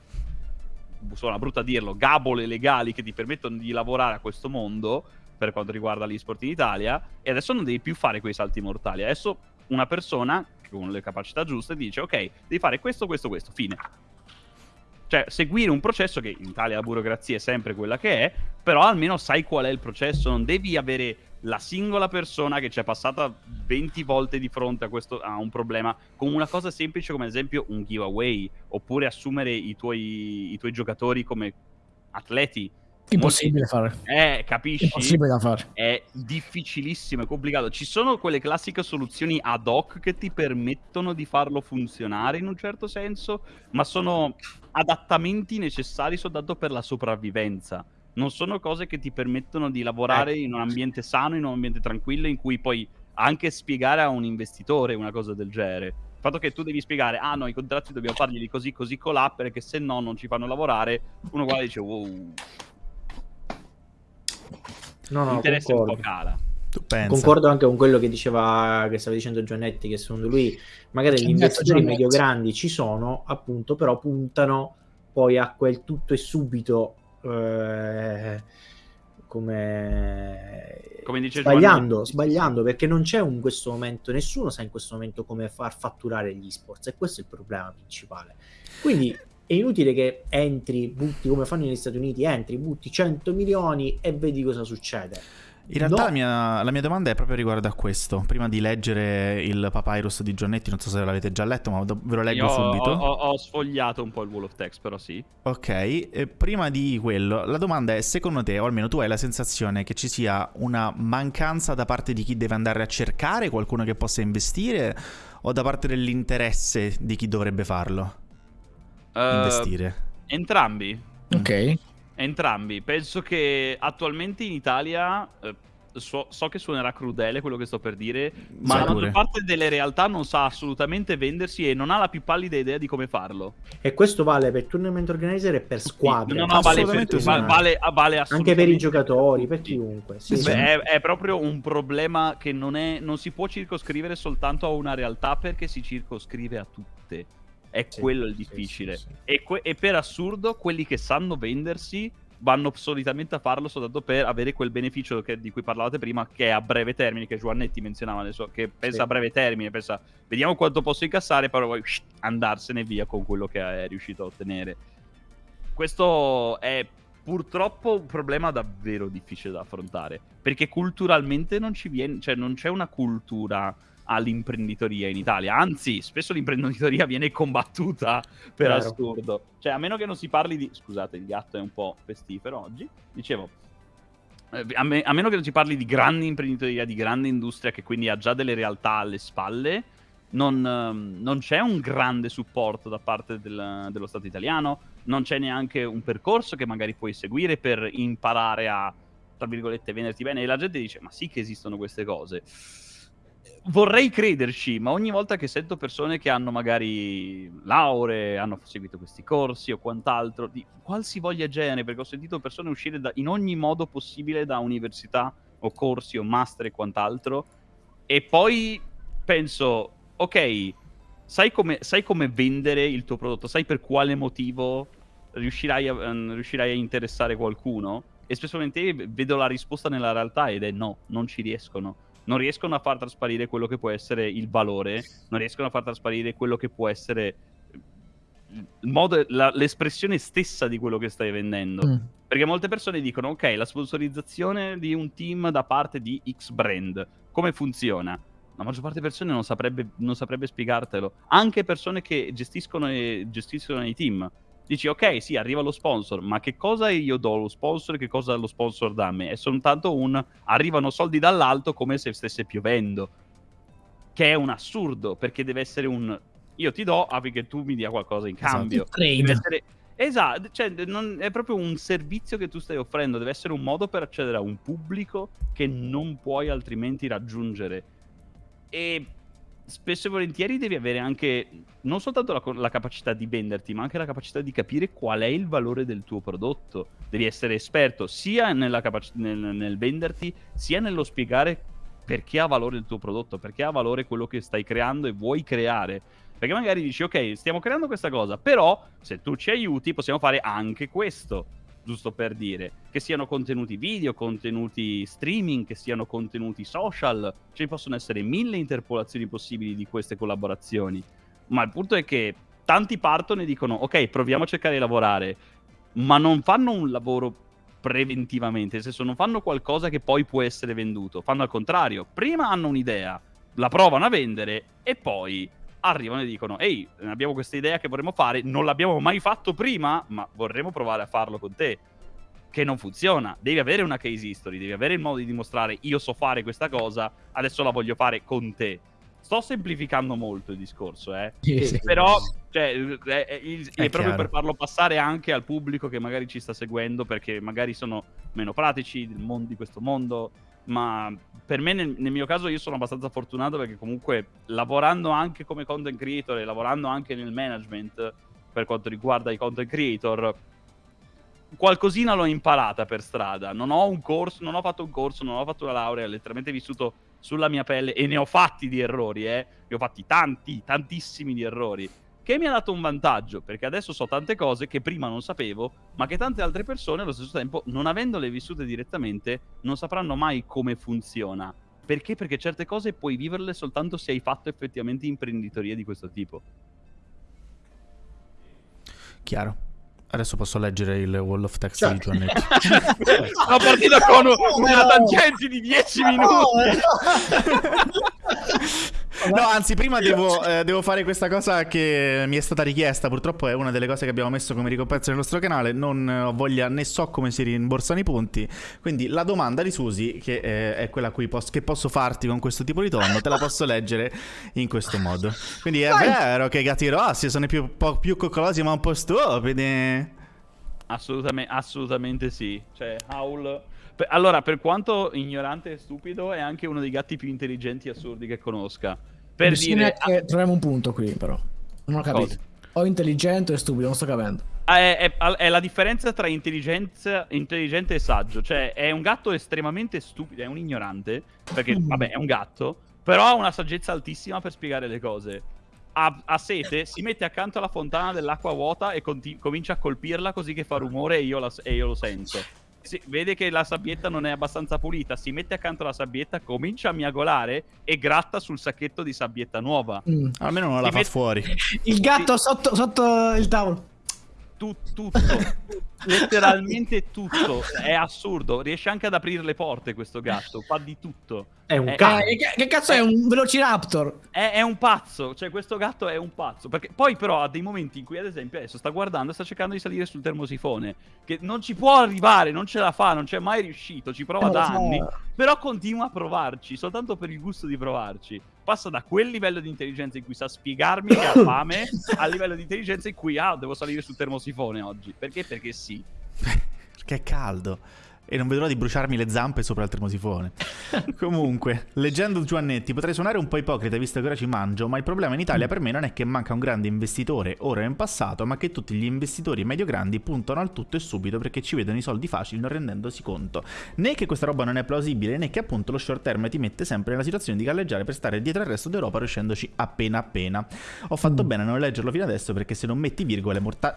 suona brutto a dirlo gabole legali che ti permettono di lavorare a questo mondo per quanto riguarda l'esport in Italia e adesso non devi più fare quei salti mortali. Adesso una persona con le capacità giuste dice ok, devi fare questo, questo, questo, fine. Cioè, seguire un processo che in Italia la burocrazia è sempre quella che è, però almeno sai qual è il processo, non devi avere la singola persona che ci è passata 20 volte di fronte a, questo, a un problema con una cosa semplice come ad esempio un giveaway, oppure assumere i tuoi, i tuoi giocatori come atleti Impossibile fare. Eh, capisci? Impossibile da fare. È difficilissimo, è complicato. Ci sono quelle classiche soluzioni ad hoc che ti permettono di farlo funzionare in un certo senso, ma sono adattamenti necessari soltanto per la sopravvivenza. Non sono cose che ti permettono di lavorare eh. in un ambiente sano, in un ambiente tranquillo, in cui puoi anche spiegare a un investitore una cosa del genere. Il fatto che tu devi spiegare, ah no, i contratti dobbiamo fargli di così, così, colà, perché se no non ci fanno lavorare, uno e dice, wow, No, no, L'interesse concordo. un po' cala. Concordo anche con quello che diceva, che stava dicendo Giannetti, che secondo lui magari gli investitori medio-grandi ci sono, appunto, però puntano poi a quel tutto e subito eh, come, come dice sbagliando, Giovanni. sbagliando perché non c'è in questo momento, nessuno sa in questo momento come far fatturare gli sports e questo è il problema principale. Quindi è inutile che entri, butti come fanno negli Stati Uniti, entri, butti 100 milioni e vedi cosa succede. In realtà no. la, mia, la, mia, domanda è proprio riguardo a questo. Prima di leggere il Papyrus di Giannetti, non so se l'avete già letto, ma ve lo leggo Io subito. Ho, ho, ho, sfogliato un po' il wall of text, però sì. Ok, e prima di quello, la domanda è, secondo te, o almeno tu hai la sensazione che ci sia una mancanza da parte di chi deve andare a cercare qualcuno che possa investire, o da parte dell'interesse di chi dovrebbe farlo? Uh, investire? Entrambi. Ok. Entrambi. Penso che attualmente in Italia... Eh, so, so, che suonerà crudele quello che sto per dire, ma Sai la maggior parte delle realtà non sa assolutamente vendersi e non ha la più pallida idea di come farlo. E questo vale per tournament organizer e per squadre. No, no, vale, per, sì. vale, vale Anche per i giocatori, per chiunque. Sì, Beh, è, è, proprio un problema che non, è, non si può circoscrivere soltanto a una realtà perché si circoscrive a tutte. È sì, quello il difficile. Sì, sì, e, que- e, per assurdo, quelli che sanno vendersi vanno solitamente a farlo soltanto per avere quel beneficio che, di cui parlavate prima, che è a breve termine, che Giovannetti menzionava adesso, che pensa a breve termine, pensa vediamo quanto posso incassare, però poi andarsene via con quello che è riuscito a ottenere. Questo è purtroppo un problema davvero difficile da affrontare, perché culturalmente non ci viene, cioè non c'è una cultura all'imprenditoria in Italia. Anzi, spesso l'imprenditoria viene combattuta per Vero. assurdo. Cioè, a meno che non si parli di... Scusate, il gatto è un po' pestifero oggi. Dicevo, eh, a, me, a, meno che non si parli di grande imprenditoria, di grande industria che quindi ha già delle realtà alle spalle, non, ehm, non c'è un grande supporto da parte del, dello Stato italiano, non c'è neanche un percorso che magari puoi seguire per imparare a, tra virgolette, venderti bene. E la gente dice, ma sì che esistono queste cose vorrei crederci, ma ogni volta che sento persone che hanno magari lauree, hanno seguito questi corsi o quant'altro, di qualsivoglia genere, perché ho sentito persone uscire da, in ogni modo possibile da università o corsi o master e quant'altro, e poi penso, ok, sai come, sai come vendere il tuo prodotto, sai per quale motivo riuscirai a, um, riuscirai a interessare qualcuno? E spesso vedo la risposta nella realtà ed è no, non ci riescono. Non riescono a far trasparire quello che può essere il valore, non riescono a far trasparire quello che può essere modo, la, l'espressione stessa di quello che stai vendendo. Mm. Perché molte persone dicono, ok, la sponsorizzazione di un team da parte di X brand, come funziona? La maggior parte delle persone non saprebbe, non saprebbe spiegartelo. Anche persone che gestiscono, e, gestiscono i team. Dici, ok, sì, arriva lo sponsor, ma che cosa io do allo sponsor e che cosa lo sponsor dà a me? È soltanto un arrivano soldi dall'alto come se stesse piovendo. Che è un assurdo, perché deve essere un io ti do affinché tu mi dia qualcosa in esatto, cambio. Esatto, esatto cioè, non, è proprio un servizio che tu stai offrendo, deve essere un modo per accedere a un pubblico che non puoi altrimenti raggiungere. E spesso e volentieri devi avere anche non soltanto la, la, capacità di venderti, ma anche la capacità di capire qual è il valore del tuo prodotto. Devi essere esperto sia capac- nel, nel, venderti, sia nello spiegare perché ha valore il tuo prodotto, perché ha valore quello che stai creando e vuoi creare. Perché magari dici, ok, stiamo creando questa cosa, però se tu ci aiuti possiamo fare anche questo, giusto per dire. Che siano contenuti video, contenuti streaming, che siano contenuti social. Ci possono essere mille interpolazioni possibili di queste collaborazioni. Ma il punto è che tanti partono e dicono, ok, proviamo a cercare di lavorare, ma non fanno un lavoro preventivamente, nel senso non fanno qualcosa che poi può essere venduto, fanno al contrario, prima hanno un'idea, la provano a vendere e poi arrivano e dicono ehi abbiamo questa idea che vorremmo fare non l'abbiamo mai fatto prima ma vorremmo provare a farlo con te. Che non funziona. Devi avere una case history devi avere il modo di dimostrare io so fare questa cosa adesso la voglio fare con te. Sto semplificando molto il discorso eh. Sì. però cioè, è, è, è, è proprio per farlo passare anche al pubblico che magari ci sta seguendo perché magari sono meno pratici di questo mondo ma per me nel, nel, mio caso io sono abbastanza fortunato perché comunque lavorando anche come content creator e lavorando anche nel management per quanto riguarda i content creator qualcosina l'ho imparata per strada. Non ho un corso non ho fatto un corso non ho fatto una laurea ho letteralmente vissuto sulla mia pelle e ne ho fatti di errori eh. Ne ho fatti tanti tantissimi di errori che mi ha dato un vantaggio, perché adesso so tante cose che prima non sapevo, ma che tante altre persone allo stesso tempo, non avendole vissute direttamente, non sapranno mai come funziona. Perché? Perché certe cose puoi viverle soltanto se hai fatto effettivamente imprenditoria di questo tipo. Chiaro. Adesso posso leggere il Wall of Text cioè. di Giannetti. [laughs] Una partita con una tangente di 10 minuti. [laughs] No, anzi, prima devo, [laughs] eh, devo, fare questa cosa che mi è stata richiesta. Purtroppo è una delle cose che abbiamo messo come ricompensa nel nostro canale. Non ho voglia né so come si rimborsano i punti. Quindi la domanda di Susi, che eh, è quella pos- che posso farti con questo tipo di tono, te la posso leggere in questo modo. Quindi è Vai. vero che i gatti rossi sono più, po- più coccolosi ma un po' stupidi. Assolutamente, assolutamente sì. Cioè, Howl allora, per quanto ignorante e stupido, è anche uno dei gatti più intelligenti e assurdi che conosca. Per dire... Che troviamo un punto qui, però. Non ho capito. Cosa? O intelligente o stupido, non sto capendo. Ah, è, è, è, la differenza tra intelligente e saggio. Cioè, è un gatto estremamente stupido, è un ignorante, perché, mm. vabbè, è un gatto, però ha una saggezza altissima per spiegare le cose. Ha, ha sete, si mette accanto alla fontana dell'acqua vuota e comincia a colpirla così che fa rumore e io, la, e io lo sento si, vede che la sabbietta non è abbastanza pulita, si mette accanto alla sabbietta, comincia a miagolare e gratta sul sacchetto di sabbietta nuova. Mm. Almeno non si la fa mette... fuori. Il gatto sotto, sotto il tavolo. Tut, tutto, letteralmente tutto. È assurdo. Riesce anche ad aprire le porte questo gatto. Fa di tutto. È un cane. Eh, che, che, cazzo è, è un velociraptor? È, è, un pazzo. Cioè, questo gatto è un pazzo. Perché poi, però, ha dei momenti in cui, ad esempio, adesso sta guardando e sta cercando di salire sul termosifone. Che non ci può arrivare, non ce la fa, non c'è mai riuscito. Ci prova eh, da anni. So. Però continua a provarci, soltanto per il gusto di provarci. Passa da quel livello di intelligenza in cui sa spiegarmi che ha [coughs] fame, al livello di intelligenza in cui, ah, devo salire sul termosifone oggi. Perché? Perché sì. Perché è caldo. E non vedo l'ora di bruciarmi le zampe sopra il termosifone. [laughs] Comunque, leggendo Giovannetti, potrei suonare un po' ipocrita visto che ora ci mangio, ma il problema in Italia per me non è che manca un grande investitore ora o in passato, ma che tutti gli investitori medio-grandi puntano al tutto e subito perché ci vedono i soldi facili non rendendosi conto. Né che questa roba non è plausibile, né che appunto lo short term ti mette sempre nella situazione di galleggiare per stare dietro al resto d'Europa riuscendoci appena appena. Ho fatto mm. bene a non leggerlo fino adesso perché se non metti virgole mortali...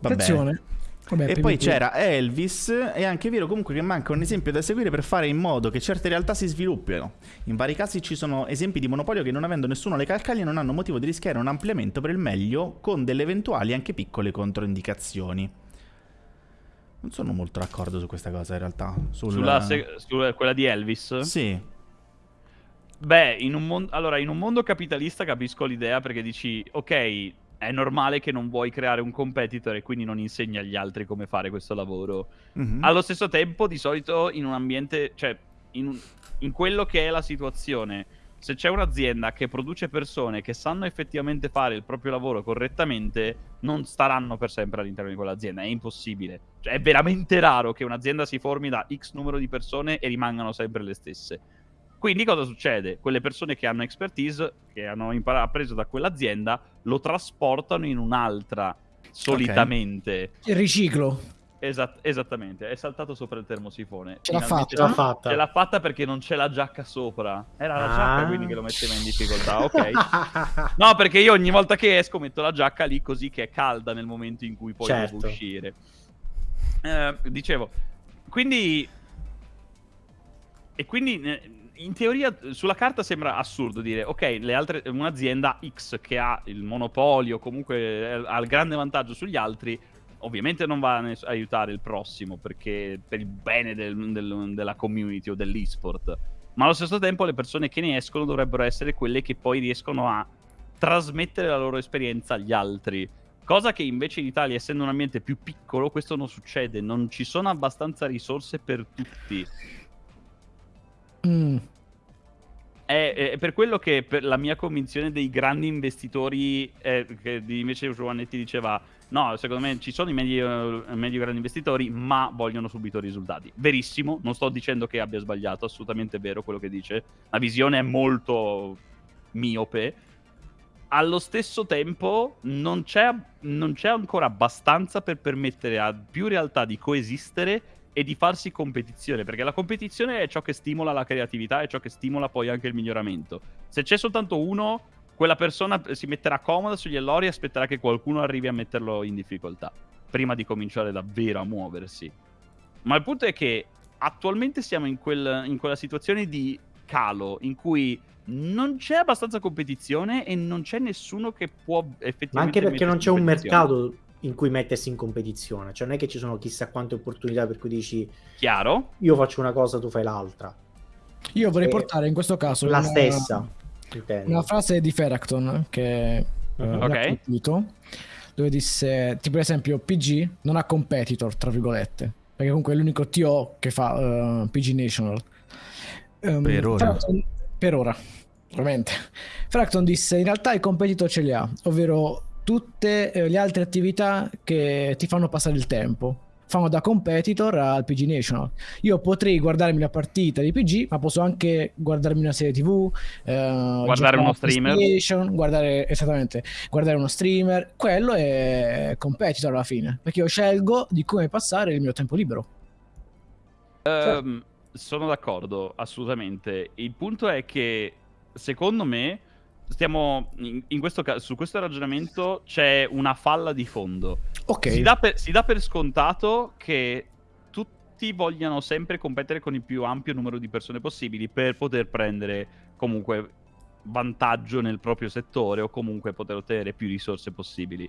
Va [coughs] Attenzione. Vabbè, e poi c'era Elvis, è anche vero comunque che manca un esempio da seguire per fare in modo che certe realtà si sviluppino. In vari casi ci sono esempi di monopolio che non avendo nessuno alle calcaglie non hanno motivo di rischiare un ampliamento per il meglio con delle eventuali anche piccole controindicazioni. Non sono molto d'accordo su questa cosa in realtà. Sul... Sulla se... su quella di Elvis? Sì. Beh, in un, mon... allora, in un mondo capitalista capisco l'idea perché dici, ok, è normale che non vuoi creare un competitor e quindi non insegni agli altri come fare questo lavoro. Mm-hmm. Allo stesso tempo, di solito, in un ambiente, cioè, in, in quello che è la situazione, se c'è un'azienda che produce persone che sanno effettivamente fare il proprio lavoro correttamente, non staranno per sempre all'interno di quell'azienda. È impossibile. Cioè, è veramente raro che un'azienda si formi da X numero di persone e rimangano sempre le stesse. Quindi cosa succede? Quelle persone che hanno expertise, che hanno imparato, preso da quell'azienda, lo trasportano in un'altra, solitamente. Okay. Il riciclo. Esat- esattamente, è saltato sopra il termosifone. Ce l'ha fatta. Ce l'ha fatta. Ce l'ha fatta perché non c'è la giacca sopra. Era la ah. giacca quindi che lo metteva in difficoltà, [laughs] ok. no, perché io ogni volta che esco metto la giacca lì così che è calda nel momento in cui poi certo. devo uscire. Eh, dicevo, quindi... E quindi in teoria sulla carta sembra assurdo dire ok, altre, un'azienda X che ha il monopolio, comunque ha il grande vantaggio sugli altri, ovviamente non va a aiutare il prossimo perché per il bene del, del, della community o dell'esport. Ma allo stesso tempo le persone che ne escono dovrebbero essere quelle che poi riescono a trasmettere la loro esperienza agli altri. Cosa che invece in Italia, essendo un ambiente più piccolo, questo non succede. Non ci sono abbastanza risorse per tutti. Mm. È, è, per quello che per la mia convinzione dei grandi investitori, eh, che invece Giovannetti diceva, no, secondo me ci sono i medio, medio grandi investitori, ma vogliono subito risultati. Verissimo, non sto dicendo che abbia sbagliato, assolutamente vero quello che dice. La visione è molto miope. Allo stesso tempo non c'è, non c'è ancora abbastanza per permettere a più realtà di coesistere e di farsi competizione, perché la competizione è ciò che stimola la creatività e ciò che stimola poi anche il miglioramento. Se c'è soltanto uno, quella persona si metterà comoda sugli allori e aspetterà che qualcuno arrivi a metterlo in difficoltà, prima di cominciare davvero a muoversi. Ma il punto è che attualmente siamo in, quel, in quella situazione di calo in cui non c'è abbastanza competizione e non c'è nessuno che può effettivamente... Ma anche perché non c'è un mercato in cui mettersi in competizione. Cioè, non è che ci sono chissà quante opportunità per cui dici: Chiaro. Io faccio una cosa, tu fai l'altra. Io vorrei e portare in questo caso la una, stessa. Una frase di Feracton che uh-huh. uh, okay. capito, dove disse: Tipo, per esempio, PG non ha competitor, tra virgolette, perché comunque è l'unico TO che fa uh, PG National. Um, per ora. Feracton, per ora, ovviamente. Fracton disse: In realtà il competitor ce li ha, ovvero tutte eh, le altre attività che ti fanno passare il tempo. Fanno da competitor al PG National. Io potrei guardarmi la partita di PG, ma posso anche guardarmi una serie TV, eh, guardare uno streamer. Guardare, esattamente, guardare uno streamer. Quello è competitor alla fine, perché io scelgo di come passare il mio tempo libero. Um, sono d'accordo, assolutamente. Il punto è che, secondo me, stiamo in, in questo caso, su questo ragionamento c'è una falla di fondo. Ok. Si dà, per, si dà per scontato che tutti vogliano sempre competere con il più ampio numero di persone possibili per poter prendere comunque vantaggio nel proprio settore o comunque poter ottenere più risorse possibili.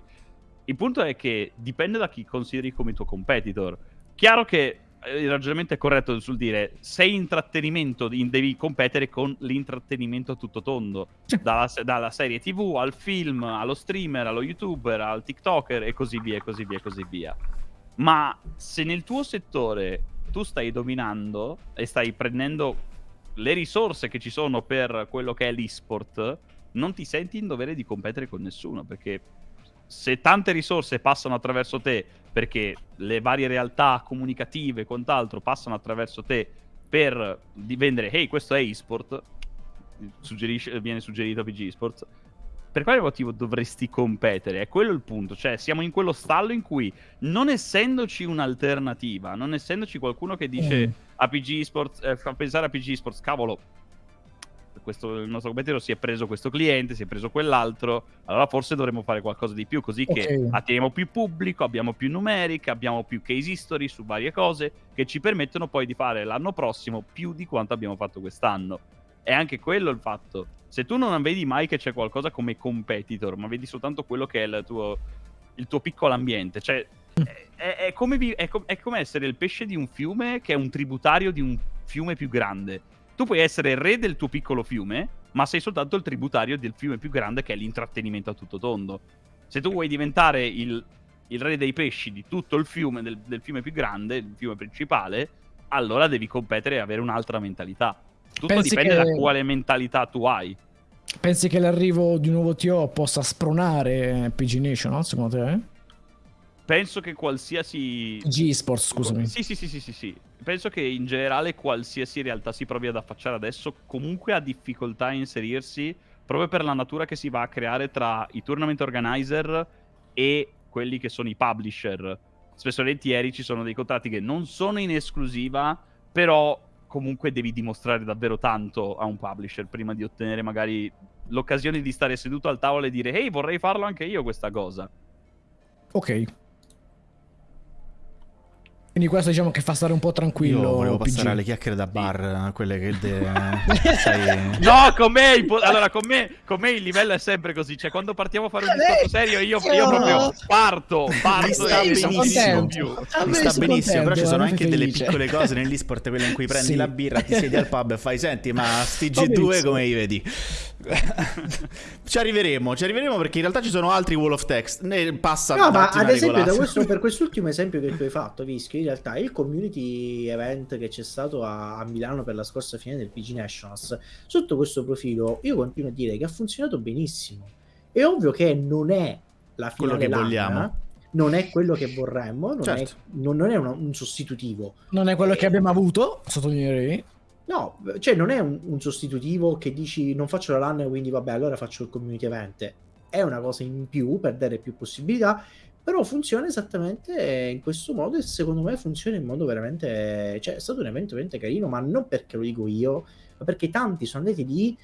Il punto è che dipende da chi consideri come tuo competitor. Chiaro che il ragionamento è corretto sul dire sei intrattenimento, devi competere con l'intrattenimento a tutto tondo, dalla, dalla, serie tv al film, allo streamer, allo youtuber, al tiktoker e così via, e così via, e così via. Ma se nel tuo settore tu stai dominando e stai prendendo le risorse che ci sono per quello che è l'esport, non ti senti in dovere di competere con nessuno, perché se tante risorse passano attraverso te, perché le varie realtà comunicative e quant'altro passano attraverso te per vendere, hey, questo è eSport, viene suggerito a PG eSports, per quale motivo dovresti competere? È quello il punto. Cioè, siamo in quello stallo in cui, non essendoci un'alternativa, non essendoci qualcuno che dice mm. a PG Sports, eh, fa pensare a PG Sports, cavolo, questo, il nostro competitor si è preso questo cliente, si è preso quell'altro, allora forse dovremmo fare qualcosa di più, così okay. che attiriamo più pubblico, abbiamo più numerica, abbiamo più case history su varie cose che ci permettono poi di fare l'anno prossimo più di quanto abbiamo fatto quest'anno. È anche quello il fatto. Se tu non vedi mai che c'è qualcosa come competitor, ma vedi soltanto quello che è il tuo, il tuo piccolo ambiente, cioè [laughs] è, è, come vi, è, com- è, come essere il pesce di un fiume che è un tributario di un fiume più grande. Tu puoi essere il re del tuo piccolo fiume, ma sei soltanto il tributario del fiume più grande che è l'intrattenimento a tutto tondo. Se tu vuoi diventare il, il re dei pesci di tutto il fiume, del, del fiume più grande, il fiume principale, allora devi competere e avere un'altra mentalità. Tutto Pensi dipende che... da quale mentalità tu hai. Pensi che l'arrivo di un nuovo TO possa spronare PG Nation, secondo te? Penso che qualsiasi... G Sports, scusami. Sì, sì, sì, sì, sì, sì. Penso che in generale qualsiasi realtà si provi ad affacciare adesso comunque ha difficoltà a inserirsi proprio per la natura che si va a creare tra i tournament organizer e quelli che sono i publisher. Spesso e volentieri ci sono dei contratti che non sono in esclusiva, però comunque devi dimostrare davvero tanto a un publisher prima di ottenere magari l'occasione di stare seduto al tavolo e dire ehi vorrei farlo anche io questa cosa. Ok. Quindi questo diciamo che fa stare un po' tranquillo. Io volevo PG. passare alle chiacchiere da bar, quelle che de... [laughs] sai... No, con me, allora, con me, con me, il livello è sempre così. Cioè, quando partiamo a fare un eh, discorso serio, io, io proprio [laughs] parto, parto. Mi sta benissimo. Mi sta benissimo, però ci sono anche felice. delle piccole cose nell'esport, quelle in cui prendi sì. la birra, ti siedi al pub e fai, senti, ma sti G2 come li vedi? [laughs] ci arriveremo, ci arriveremo perché in realtà ci sono altri wall of text. Ne passa No, ma ad esempio, questo, per quest'ultimo esempio che tu hai fatto, Vischi, realtà il community event che c'è stato a, a, Milano per la scorsa fine del PG Nationals, sotto questo profilo, io continuo a dire che ha funzionato benissimo. È ovvio che non è la finale quello che vogliamo. Non è quello che vorremmo, non certo. è, non, non è un, un, sostitutivo. Non è quello e... che abbiamo avuto, sottolineerei. No, cioè non è un, un, sostitutivo che dici non faccio la LAN quindi vabbè allora faccio il community event. È una cosa in più per dare più possibilità, però funziona esattamente in questo modo e secondo me funziona in modo veramente... Cioè è stato un evento veramente carino, ma non perché lo dico io, ma perché tanti sono andati lì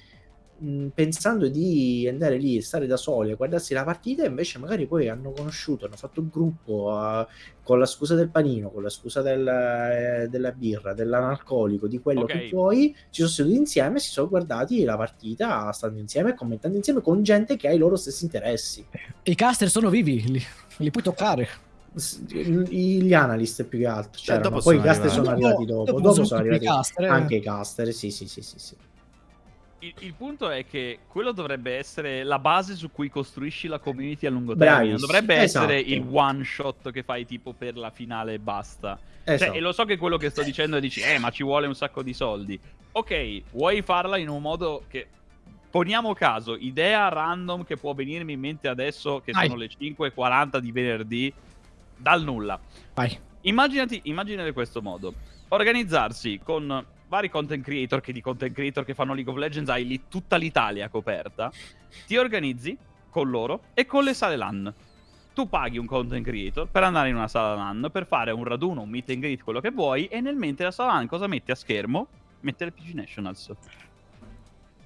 pensando di andare lì e stare da soli a guardarsi la partita, invece magari poi hanno conosciuto, hanno fatto un gruppo uh, con la scusa del panino, con la scusa del, eh, della birra, dell'analcolico, di quello okay. che vuoi, ci sono seduti insieme, si sono guardati la partita stando insieme e commentando insieme con gente che ha i loro stessi interessi. I caster sono vivi, li, li puoi toccare. Gli analyst più che altro cioè, poi i caster sono arrivati dopo dopo, dopo sono arrivati caster, anche i caster sì sì sì sì, sì il, il, punto è che quello dovrebbe essere la base su cui costruisci la community a lungo termine. Non dovrebbe esatto. essere il one shot che fai tipo per la finale e basta. Cioè, esatto. Cioè, e lo so che quello che sto dicendo è dici, eh, ma ci vuole un sacco di soldi. Ok, vuoi farla in un modo che. Poniamo caso, idea random che può venirmi in mente adesso, che Vai. sono le 5.40 di venerdì, dal nulla. Vai. Immaginati, immaginate questo modo. Organizzarsi con vari content creator che di content creator che fanno League of Legends hai lì tutta l'Italia coperta, ti organizzi con loro e con le sale LAN. Tu paghi un content creator per andare in una sala LAN, per fare un raduno, un meet and greet, quello che vuoi, e nel mentre la sala LAN cosa metti a schermo? Mette le PG Nationals.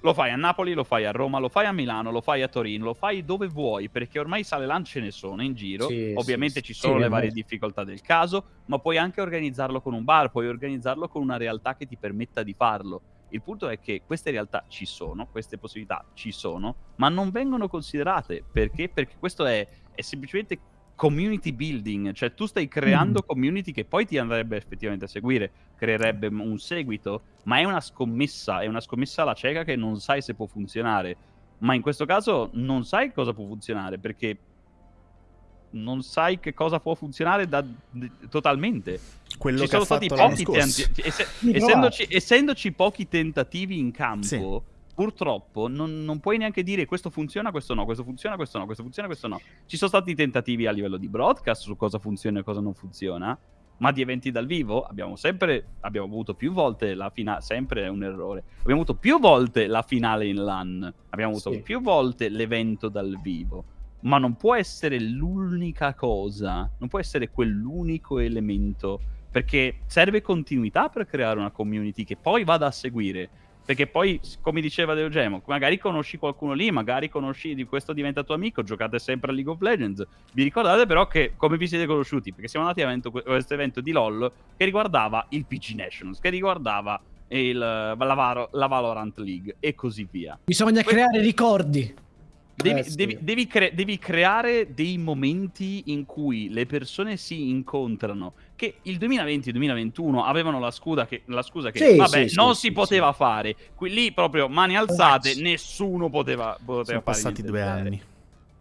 Lo fai a Napoli, lo fai a Roma, lo fai a Milano, lo fai a Torino, lo fai dove vuoi, perché ormai sale LAN ce ne sono in giro. Sì, Ovviamente sì, ci sono sì, le varie difficoltà del caso, ma puoi anche organizzarlo con un bar, puoi organizzarlo con una realtà che ti permetta di farlo. Il punto è che queste realtà ci sono, queste possibilità ci sono, ma non vengono considerate. Perché? Perché questo è, è semplicemente community building, cioè tu stai creando mm. community che poi ti andrebbe effettivamente a seguire, creerebbe un seguito, ma è una scommessa, è una scommessa alla cieca che non sai se può funzionare. Ma in questo caso non sai cosa può funzionare perché non sai che cosa può funzionare da, d- totalmente. Quello Ci che sono stati pochi tentativi. Ess- essendoci, essendoci, pochi tentativi in campo, sì purtroppo non, non, puoi neanche dire questo funziona, questo no, questo funziona, questo no, questo funziona, questo no. Ci sono stati tentativi a livello di broadcast su cosa funziona e cosa non funziona, ma di eventi dal vivo abbiamo sempre, abbiamo avuto più volte la finale, sempre è un errore, abbiamo avuto più volte la finale in LAN, abbiamo avuto sì. più volte l'evento dal vivo, ma non può essere l'unica cosa, non può essere quell'unico elemento, perché serve continuità per creare una community che poi vada a seguire. Perché poi, come diceva Deogemo, magari conosci qualcuno lì, magari conosci di questo diventa tuo amico, giocate sempre a League of Legends. Vi ricordate però che come vi siete conosciuti? Perché siamo andati a questo evento di LOL che riguardava il PC Nations, che riguardava il, la, la Valorant League e così via. Bisogna que creare ricordi. Devi, eh, sì. devi, devi, cre devi, creare dei momenti in cui le persone si incontrano. Che il 2020 e il 2021 avevano la, che, la scusa che, sì, vabbè, sì, non si poteva fare. Qui lì proprio mani alzate, Grazie. nessuno poteva, poteva sono fare. Sono passati due anni.